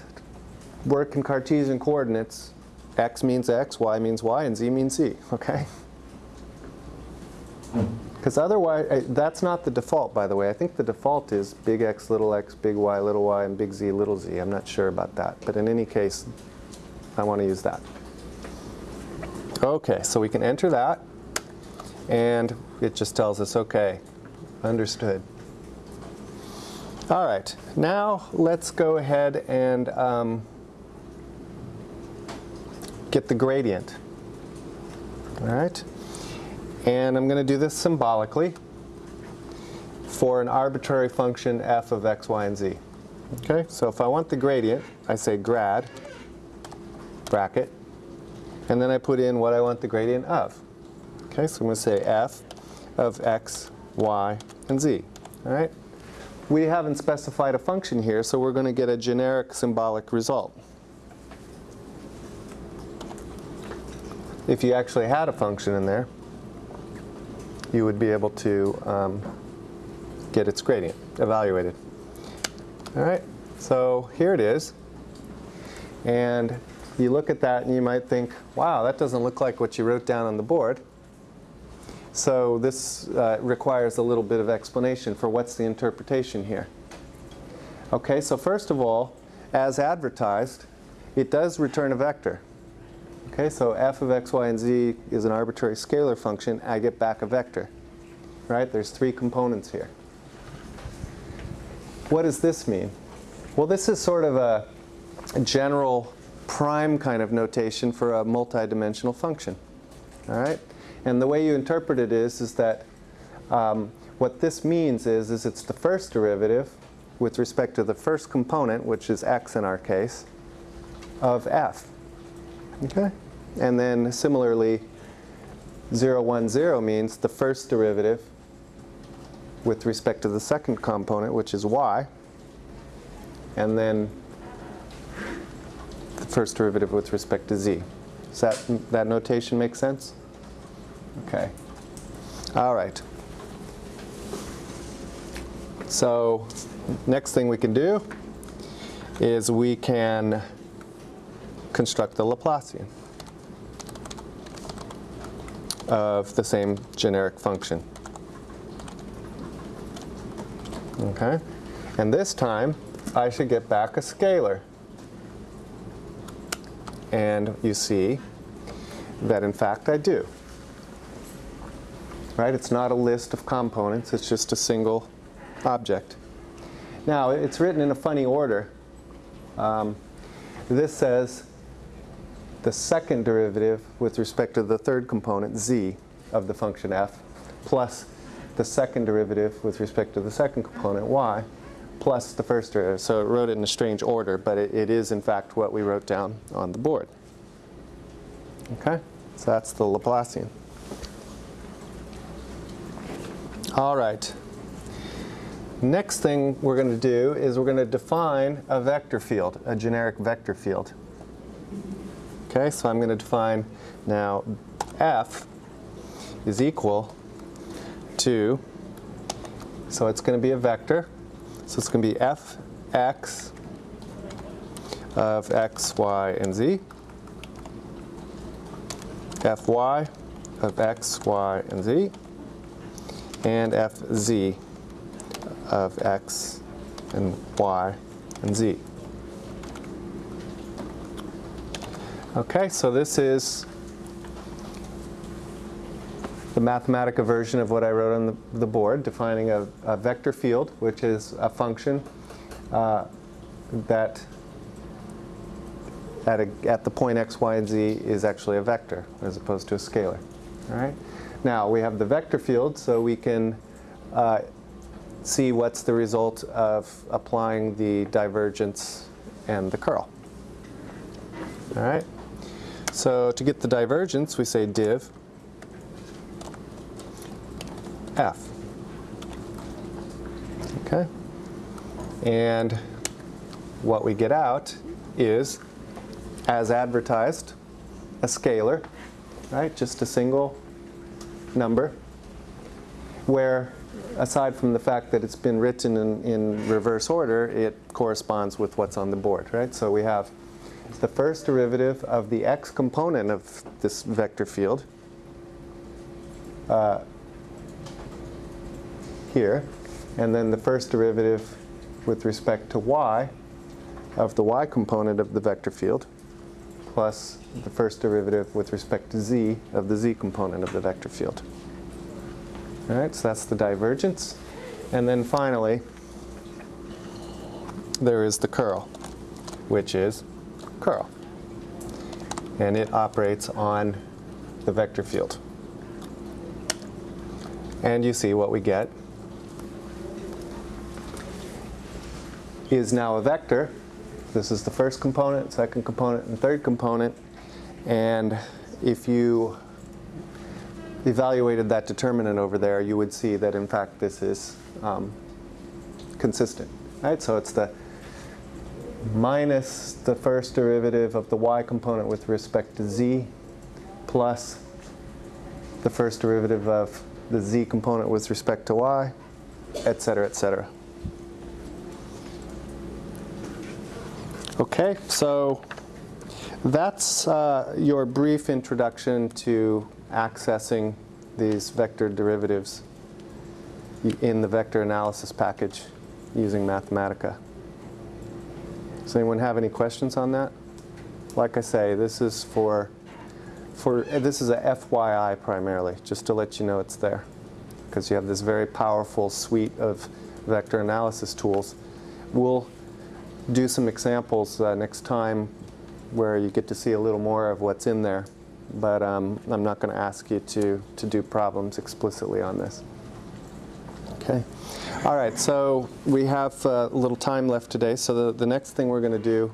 work in Cartesian coordinates, x means x, y means y, and z means z, okay? Because otherwise, uh, that's not the default, by the way. I think the default is big X, little x, big Y, little y, and big Z, little z. I'm not sure about that. But in any case, I want to use that. Okay, so we can enter that. And it just tells us, OK, understood. All right, now let's go ahead and um, get the gradient. All right. And I'm going to do this symbolically for an arbitrary function f of x, y, and z. Okay, so if I want the gradient, I say grad, bracket, and then I put in what I want the gradient of. Okay, so I'm going to say f of x, y, and z. All right. We haven't specified a function here, so we're going to get a generic symbolic result. If you actually had a function in there, you would be able to um, get its gradient evaluated. All right, so here it is. And you look at that and you might think, wow, that doesn't look like what you wrote down on the board. So this uh, requires a little bit of explanation for what's the interpretation here. Okay, so first of all, as advertised, it does return a vector. Okay, so f of x, y, and z is an arbitrary scalar function. I get back a vector. Right? There's three components here. What does this mean? Well, this is sort of a, a general prime kind of notation for a multidimensional function. All right? And the way you interpret it is, is that um, what this means is, is it's the first derivative with respect to the first component, which is x in our case, of f. Okay? And then similarly, 0, 1, 0 means the first derivative with respect to the second component, which is y, and then the first derivative with respect to z. Does that, that notation make sense? Okay. All right. So next thing we can do is we can construct the Laplacian of the same generic function. Okay? And this time, I should get back a scalar. And you see that in fact I do. Right? It's not a list of components, it's just a single object. Now, it's written in a funny order. Um, this says the second derivative with respect to the third component, z, of the function f, plus the second derivative with respect to the second component, y, plus the first derivative. So it wrote it in a strange order, but it, it is in fact what we wrote down on the board. Okay? So that's the Laplacian. All right. Next thing we're going to do is we're going to define a vector field, a generic vector field. Okay, so I'm going to define now f is equal to, so it's going to be a vector, so it's going to be f x of x, y, and z, fy of x, y, and z, and fz of x and y and z. Okay, so this is Mathematica version of what I wrote on the, the board, defining a, a, vector field, which is a function uh, that at, a, at the point x, y, and z is actually a vector as opposed to a scalar. All right. Now we have the vector field, so we can uh, see what's the result of applying the divergence and the curl. All right. So to get the divergence, we say div f. Okay. And what we get out is, as advertised, a scalar, right? Just a single number, where aside from the fact that it's been written in, in reverse order, it corresponds with what's on the board, right? So we have the first derivative of the x component of this vector field uh, here, and then the first derivative with respect to y of the y component of the vector field, plus the first derivative with respect to z of the z component of the vector field. All right, so that's the divergence. And then finally, there is the curl, which is curl. And it operates on the vector field. And you see what we get is now a vector. This is the first component, second component, and third component. And if you evaluated that determinant over there, you would see that in fact this is um, consistent. Right? So it's the minus the first derivative of the y component with respect to z plus the first derivative of the z component with respect to y, et cetera, et cetera. Okay, so that's uh, your brief introduction to accessing these vector derivatives in the vector analysis package using Mathematica. Does anyone have any questions on that? Like I say, this is for, for this is a FYI primarily, just to let you know it's there. Because you have this very powerful suite of vector analysis tools. We'll do some examples uh, next time where you get to see a little more of what's in there. But um, I'm not going to ask you to, to do problems explicitly on this. Okay. All right, so we have uh, a little time left today. So the, the next thing we're going to do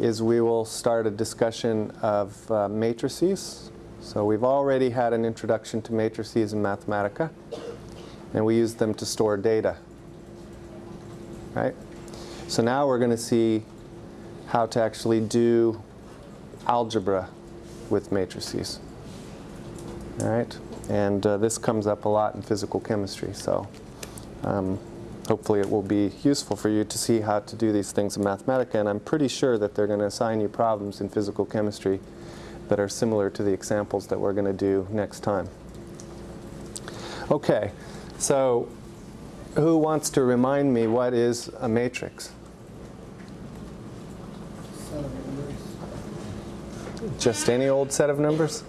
is we will start a discussion of uh, matrices. So we've already had an introduction to matrices in Mathematica, and we use them to store data. Right? So now we're going to see how to actually do algebra with matrices. All right? And uh, this comes up a lot in physical chemistry, so um, hopefully it will be useful for you to see how to do these things in Mathematica, and I'm pretty sure that they're going to assign you problems in physical chemistry that are similar to the examples that we're going to do next time. Okay, so who wants to remind me what is a matrix? Set of numbers. Just any old set of numbers?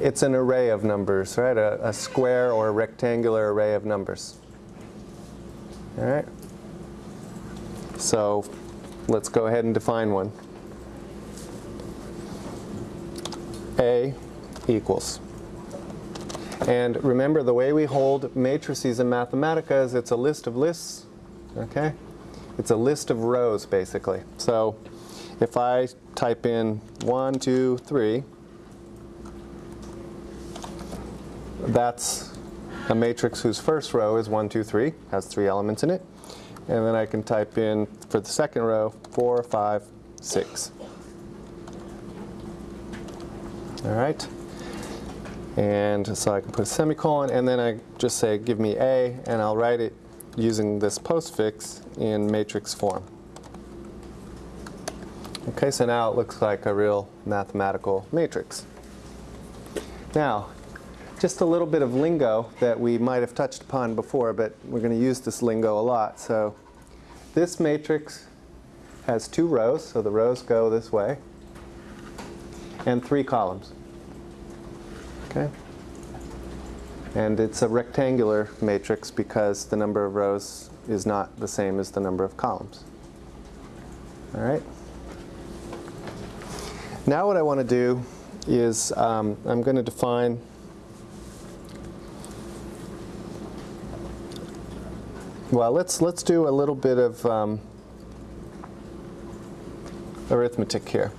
It's an array of numbers, right? A, a square or a rectangular array of numbers. All right? So let's go ahead and define one. A equals. And remember, the way we hold matrices in Mathematica is it's a list of lists, okay? It's a list of rows, basically. So if I type in 1, 2, 3, that's a matrix whose first row is 1, 2, 3, has three elements in it. And then I can type in, for the second row, 4, 5, 6. All right? And so I can put a semicolon, and then I just say, give me A, and I'll write it using this postfix in matrix form. Okay, so now it looks like a real mathematical matrix. Now, just a little bit of lingo that we might have touched upon before, but we're going to use this lingo a lot. So this matrix has two rows, so the rows go this way, and three columns. Okay? And it's a rectangular matrix because the number of rows is not the same as the number of columns. All right? Now what I want to do is um, I'm going to define well let's let's do a little bit of um, arithmetic here.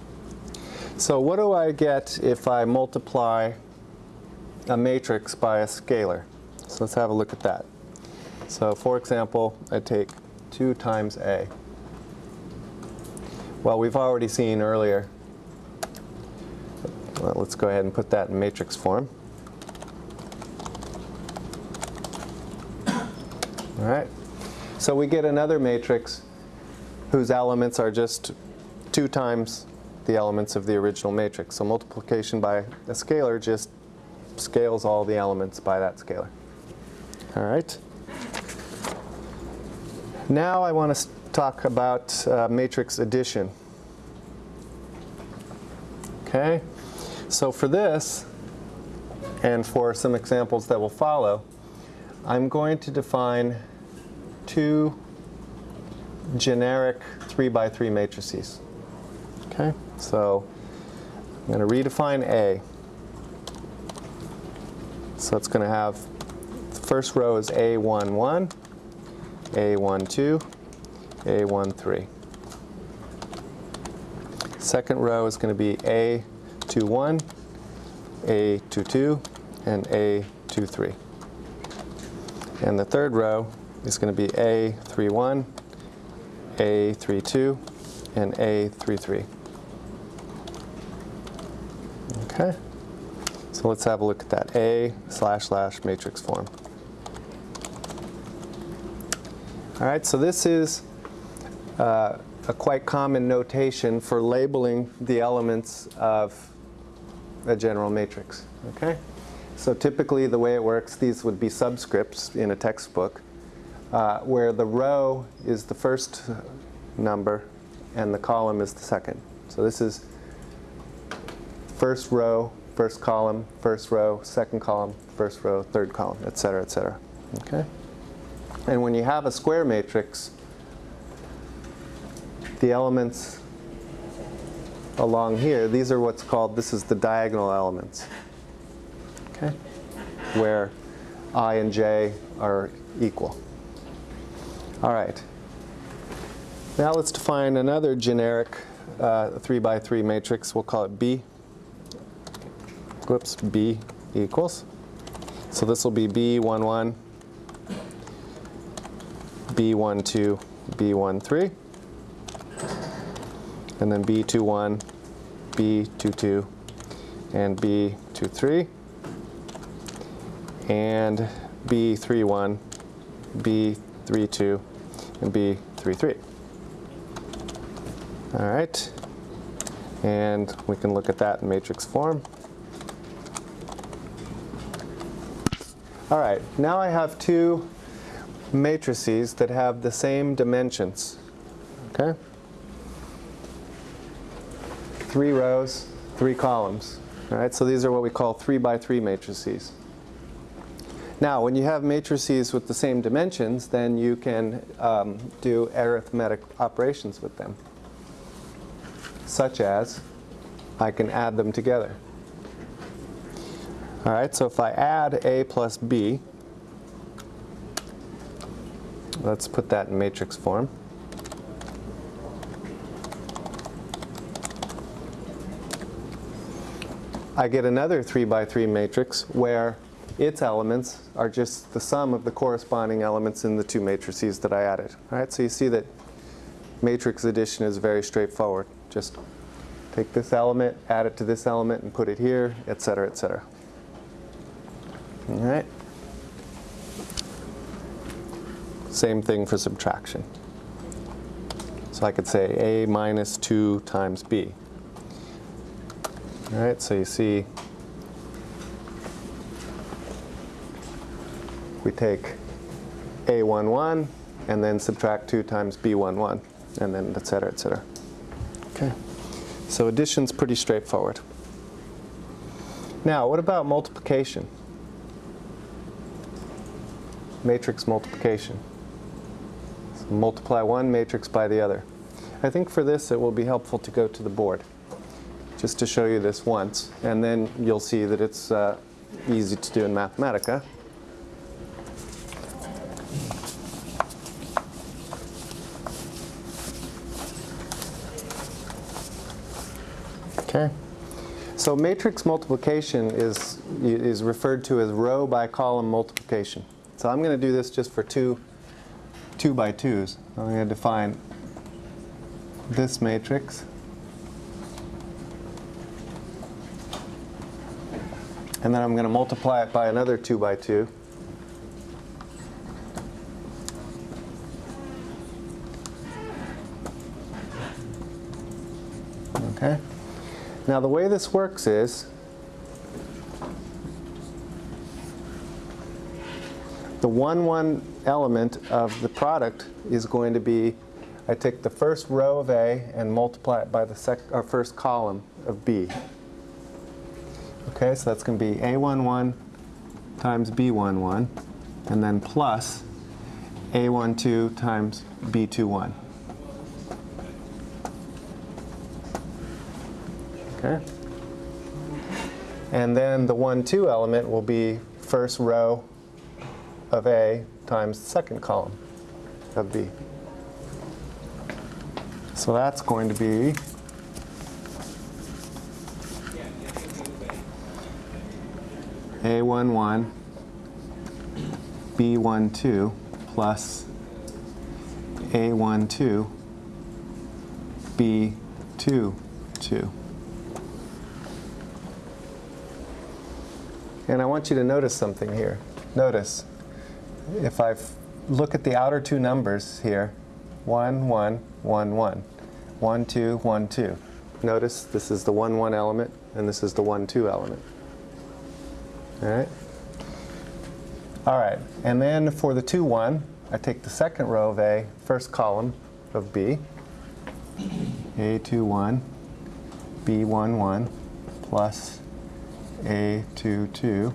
So what do I get if I multiply a matrix by a scalar? So let's have a look at that. So for example, I take 2 times A. Well, we've already seen earlier well, let's go ahead and put that in matrix form. All right. So we get another matrix whose elements are just 2 times the elements of the original matrix. So multiplication by a scalar just scales all the elements by that scalar. All right. Now I want to talk about uh, matrix addition. Okay. So for this, and for some examples that will follow, I'm going to define two generic 3 by 3 matrices. Okay, so I'm going to redefine A. So it's going to have, the first row is A11, A12, A13. Second row is going to be A21, A22, and A23. And the third row is going to be A31, A32, and A33. Okay, so let's have a look at that. A slash slash matrix form. All right, so this is uh, a quite common notation for labeling the elements of a general matrix. Okay? So typically the way it works, these would be subscripts in a textbook, uh, where the row is the first number and the column is the second. So this is first row, first column, first row, second column, first row, third column, et cetera, et cetera. Okay? And when you have a square matrix, the elements along here, these are what's called, this is the diagonal elements. Okay? Where i and j are equal. All right. Now let's define another generic uh, 3 by 3 matrix. We'll call it B. Whoops, B equals. So this will be B11, B12, B13, and then B21, B22, and B23, and B31, B32, and B33. All right, and we can look at that in matrix form. All right, now I have two matrices that have the same dimensions. Okay? Three rows, three columns. All right, so these are what we call three by three matrices. Now, when you have matrices with the same dimensions, then you can um, do arithmetic operations with them, such as I can add them together. All right, so if I add A plus B, let's put that in matrix form. I get another 3 by 3 matrix where its elements are just the sum of the corresponding elements in the two matrices that I added. All right, so you see that matrix addition is very straightforward. Just take this element, add it to this element, and put it here, et cetera, et cetera. All right. Same thing for subtraction. So I could say A minus 2 times B. All right, so you see we take A11 and then subtract 2 times B11 and then et cetera, et cetera. Okay. So addition's pretty straightforward. Now, what about multiplication? Matrix multiplication. So multiply one matrix by the other. I think for this it will be helpful to go to the board just to show you this once and then you'll see that it's uh, easy to do in Mathematica. Okay. So matrix multiplication is, is referred to as row by column multiplication. So I'm going to do this just for two, two by twos. I'm going to define this matrix. And then I'm going to multiply it by another two by two. Okay. Now the way this works is the 1, 1 element of the product is going to be, I take the first row of A and multiply it by the first column of B. Okay, so that's going to be A11 times B11, and then plus A12 times B21. Okay? And then the 1, 2 element will be first row of A times second column of B. So that's going to be A11 B12 plus A12 B22. And I want you to notice something here. Notice, if I look at the outer two numbers here, 1, 1, 1, 1. 1, 2, 1, 2. Notice this is the 1, 1 element, and this is the 1, 2 element. All right? All right, and then for the 2, 1, I take the second row of A, first column of B, A, 2, 1, B11 plus A22,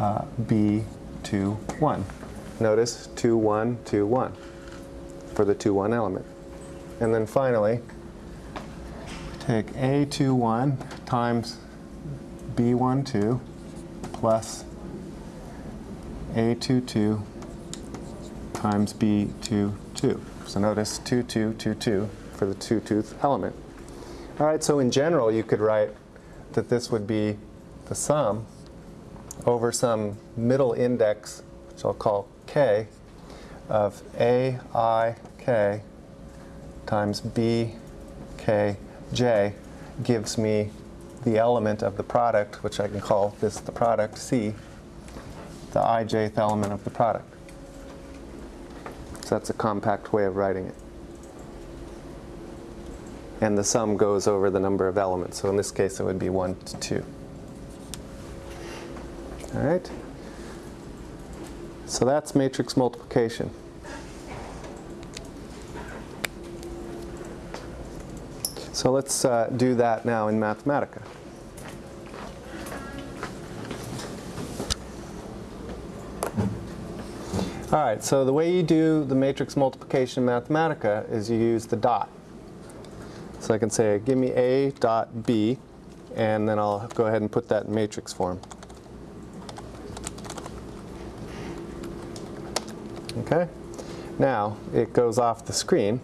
uh, B21. Notice 2, 1, 2, 1 for the 2, 1 element. And then finally, take A, 2, 1 times B12 plus A22 times B22. So notice 2, 2, 2, 2 for the two-tooth element. All right, so in general, you could write that this would be the sum over some middle index, which I'll call k, of a i k times b k j gives me the element of the product, which I can call this the product c, the ijth element of the product. So that's a compact way of writing it. And the sum goes over the number of elements. So in this case, it would be 1 to 2. All right? So that's matrix multiplication. So let's uh, do that now in Mathematica. All right, so the way you do the matrix multiplication in Mathematica is you use the dot. So I can say, give me A dot B, and then I'll go ahead and put that in matrix form. Okay? Now, it goes off the screen,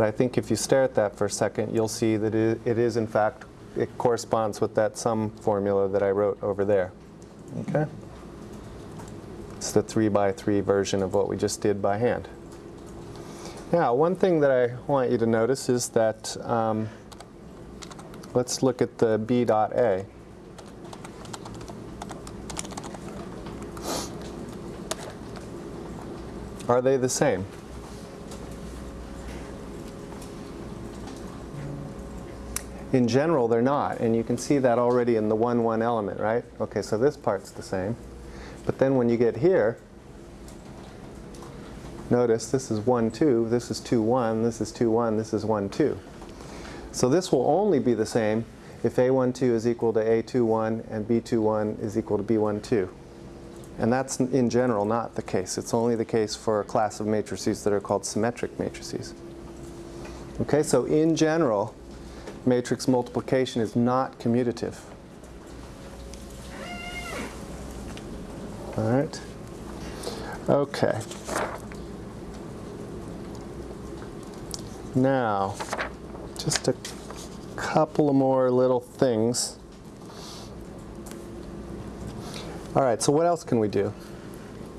but I think if you stare at that for a second, you'll see that it it is, in fact, it corresponds with that sum formula that I wrote over there. Okay? It's the 3 by 3 version of what we just did by hand. Now, one thing that I want you to notice is that, um, let's look at the B dot A. Are they the same? In general, they're not, and you can see that already in the 1, 1 element, right? Okay, so this part's the same. But then when you get here, notice this is 1, 2, this is 2, 1, this is 2, 1, this is 1, 2. So this will only be the same if A12 is equal to A21 and B21 is equal to B12. And that's in general not the case. It's only the case for a class of matrices that are called symmetric matrices. Okay, so in general, matrix multiplication is not commutative. All right. Okay. Now, just a couple more little things. All right, so what else can we do?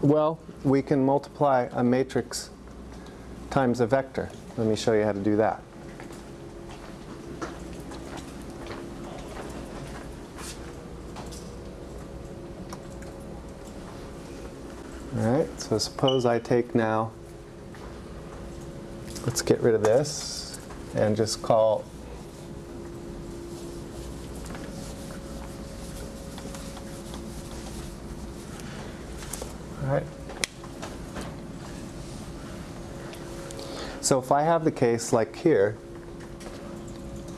Well, we can multiply a matrix times a vector. Let me show you how to do that. All right, so suppose I take now, let's get rid of this and just call All right. So if I have the case like here,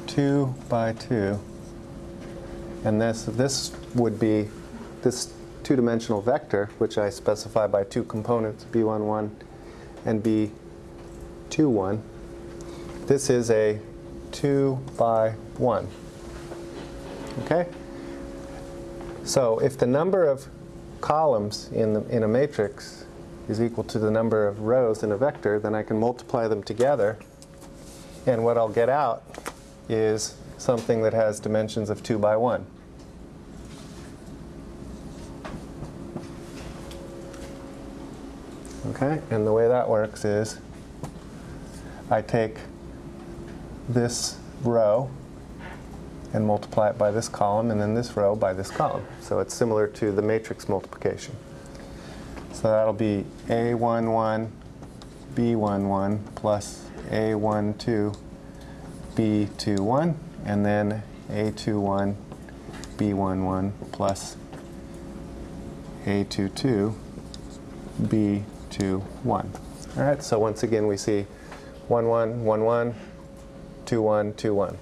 2 by 2, and this, this would be this two-dimensional vector, which I specify by two components, b11 and b21. This is a 2 by 1. Okay? So if the number of columns in, the, in a matrix is equal to the number of rows in a vector, then I can multiply them together. And what I'll get out is something that has dimensions of 2 by 1. Okay, and the way that works is I take this row and multiply it by this column, and then this row by this column. So it's similar to the matrix multiplication. So that'll be A11, B11 plus A12, B21, and then A21, B11 plus A22, B21. All right, so once again we see 1, 1, 1, 1, 2, 1, 2, 1.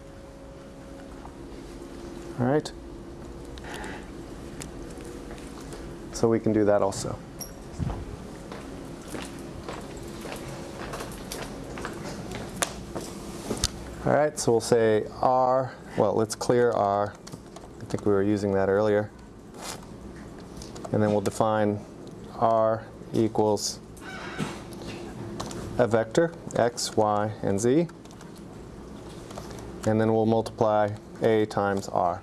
All right? So we can do that also. All right, so we'll say R, well, let's clear R. I think we were using that earlier. And then we'll define R equals a vector, x, y, and z. And then we'll multiply A times R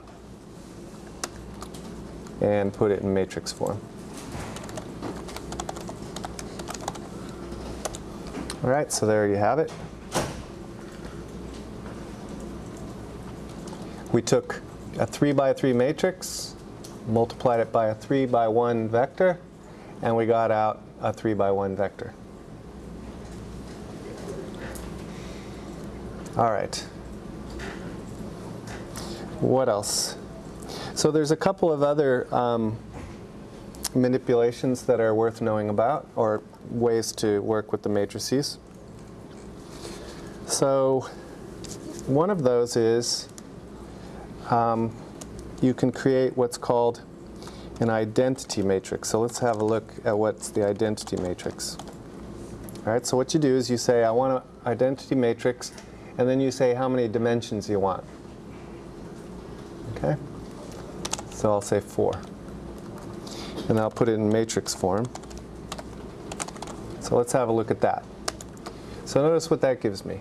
and put it in matrix form. All right, so there you have it. We took a 3 by 3 matrix, multiplied it by a 3 by 1 vector, and we got out a 3 by 1 vector. All right. What else? So there's a couple of other um, manipulations that are worth knowing about, or ways to work with the matrices. So one of those is um, you can create what's called an identity matrix. So let's have a look at what's the identity matrix. All right, so what you do is you say, I want an identity matrix, and then you say how many dimensions you want. Okay? So I'll say 4. And I'll put it in matrix form. So let's have a look at that. So notice what that gives me.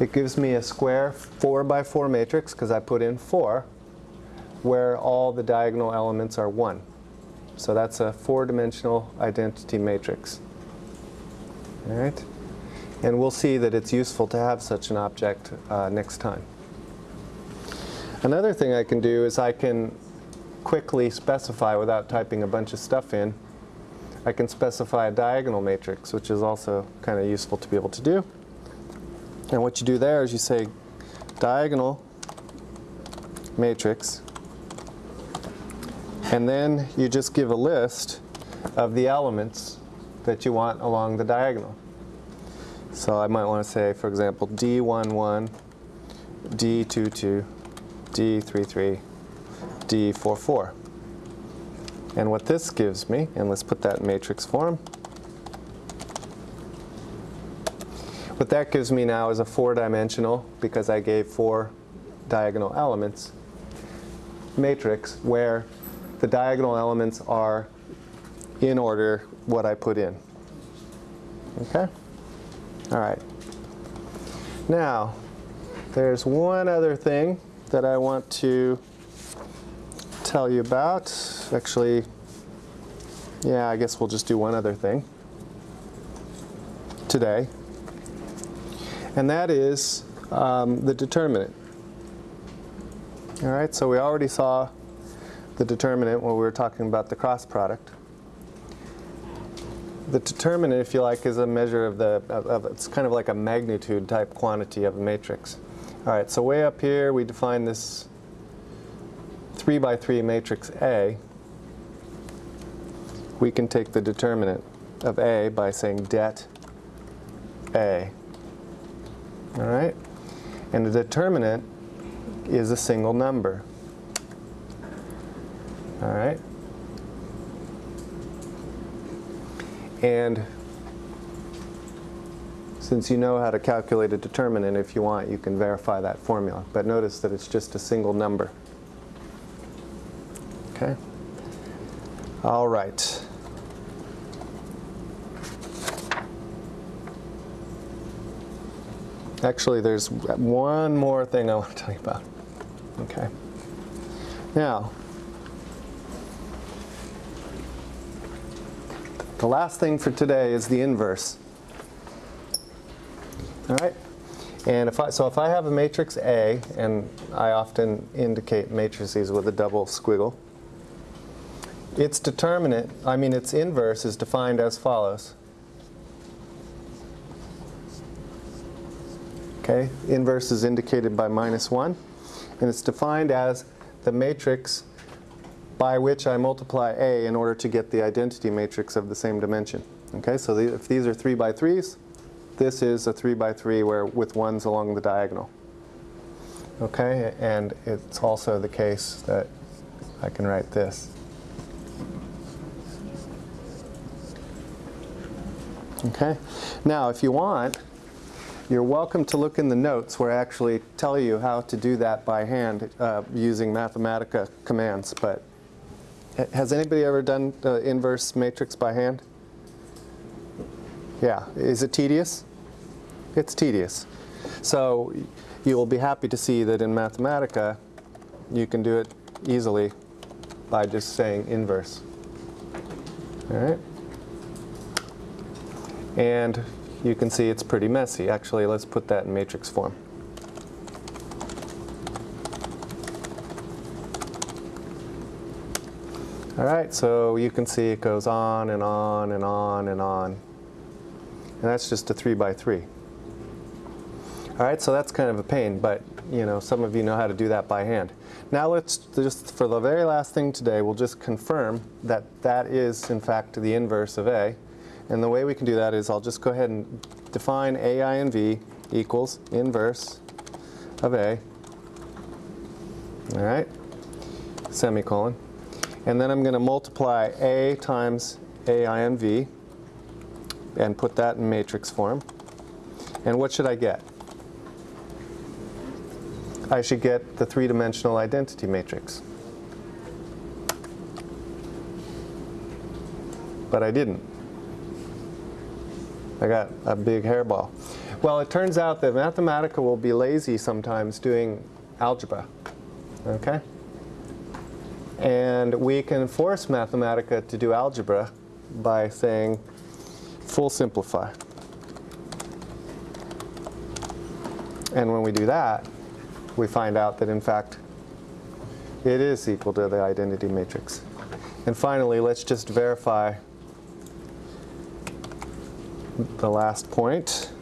It gives me a square 4 by 4 matrix because I put in 4 where all the diagonal elements are 1. So that's a four-dimensional identity matrix. All right? And we'll see that it's useful to have such an object uh, next time. Another thing I can do is I can quickly specify without typing a bunch of stuff in. I can specify a diagonal matrix, which is also kind of useful to be able to do. And what you do there is you say diagonal matrix, and then you just give a list of the elements that you want along the diagonal. So I might want to say, for example, D11, D22, D33, D44. And what this gives me, and let's put that in matrix form, What that gives me now is a four-dimensional, because I gave four diagonal elements, matrix where the diagonal elements are in order what I put in. Okay? All right. Now, there's one other thing that I want to tell you about. Actually, yeah, I guess we'll just do one other thing today and that is um, the determinant. All right, so we already saw the determinant when we were talking about the cross product. The determinant, if you like, is a measure of the, of, of, it's kind of like a magnitude type quantity of a matrix. All right, so way up here we define this 3 by 3 matrix A. We can take the determinant of A by saying det A. All right? And the determinant is a single number. All right? And since you know how to calculate a determinant, if you want, you can verify that formula. But notice that it's just a single number. Okay? All right. Actually, there's one more thing I want to tell you about. Okay. Now, the last thing for today is the inverse. All right? And if I, so if I have a matrix A, and I often indicate matrices with a double squiggle, its determinant, I mean its inverse is defined as follows. Okay, inverse is indicated by minus 1, and it's defined as the matrix by which I multiply A in order to get the identity matrix of the same dimension. Okay, so the, if these are 3 by 3s, this is a 3 by 3 where with 1s along the diagonal. Okay, and it's also the case that I can write this. Okay, now if you want, you're welcome to look in the notes where I actually tell you how to do that by hand uh, using Mathematica commands. But has anybody ever done inverse matrix by hand? Yeah, is it tedious? It's tedious. So you will be happy to see that in Mathematica you can do it easily by just saying inverse. All right? And you can see it's pretty messy. Actually, let's put that in matrix form. All right, so you can see it goes on and on and on and on. And that's just a 3 by 3. All right, so that's kind of a pain, but you know, some of you know how to do that by hand. Now let's just, for the very last thing today, we'll just confirm that that is in fact the inverse of A. And the way we can do that is I'll just go ahead and define AI and V equals inverse of A. All right, semicolon. And then I'm going to multiply A times AI and and put that in matrix form. And what should I get? I should get the three-dimensional identity matrix. But I didn't. I got a big hairball. Well, it turns out that Mathematica will be lazy sometimes doing algebra. Okay? And we can force Mathematica to do algebra by saying full simplify. And when we do that, we find out that in fact it is equal to the identity matrix. And finally, let's just verify the last point,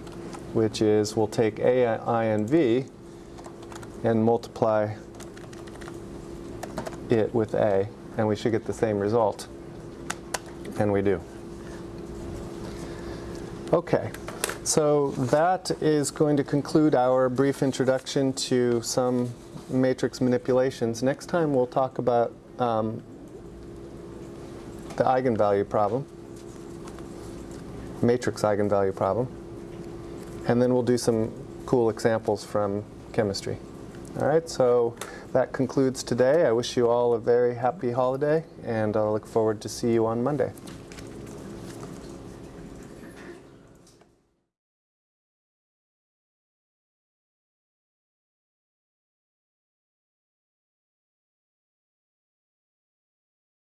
which is we'll take A, I, and V and multiply it with A, and we should get the same result. And we do. Okay, so that is going to conclude our brief introduction to some matrix manipulations. Next time we'll talk about um, the eigenvalue problem, matrix eigenvalue problem, and then we'll do some cool examples from chemistry. All right, so that concludes today. I wish you all a very happy holiday, and I'll look forward to see you on Monday.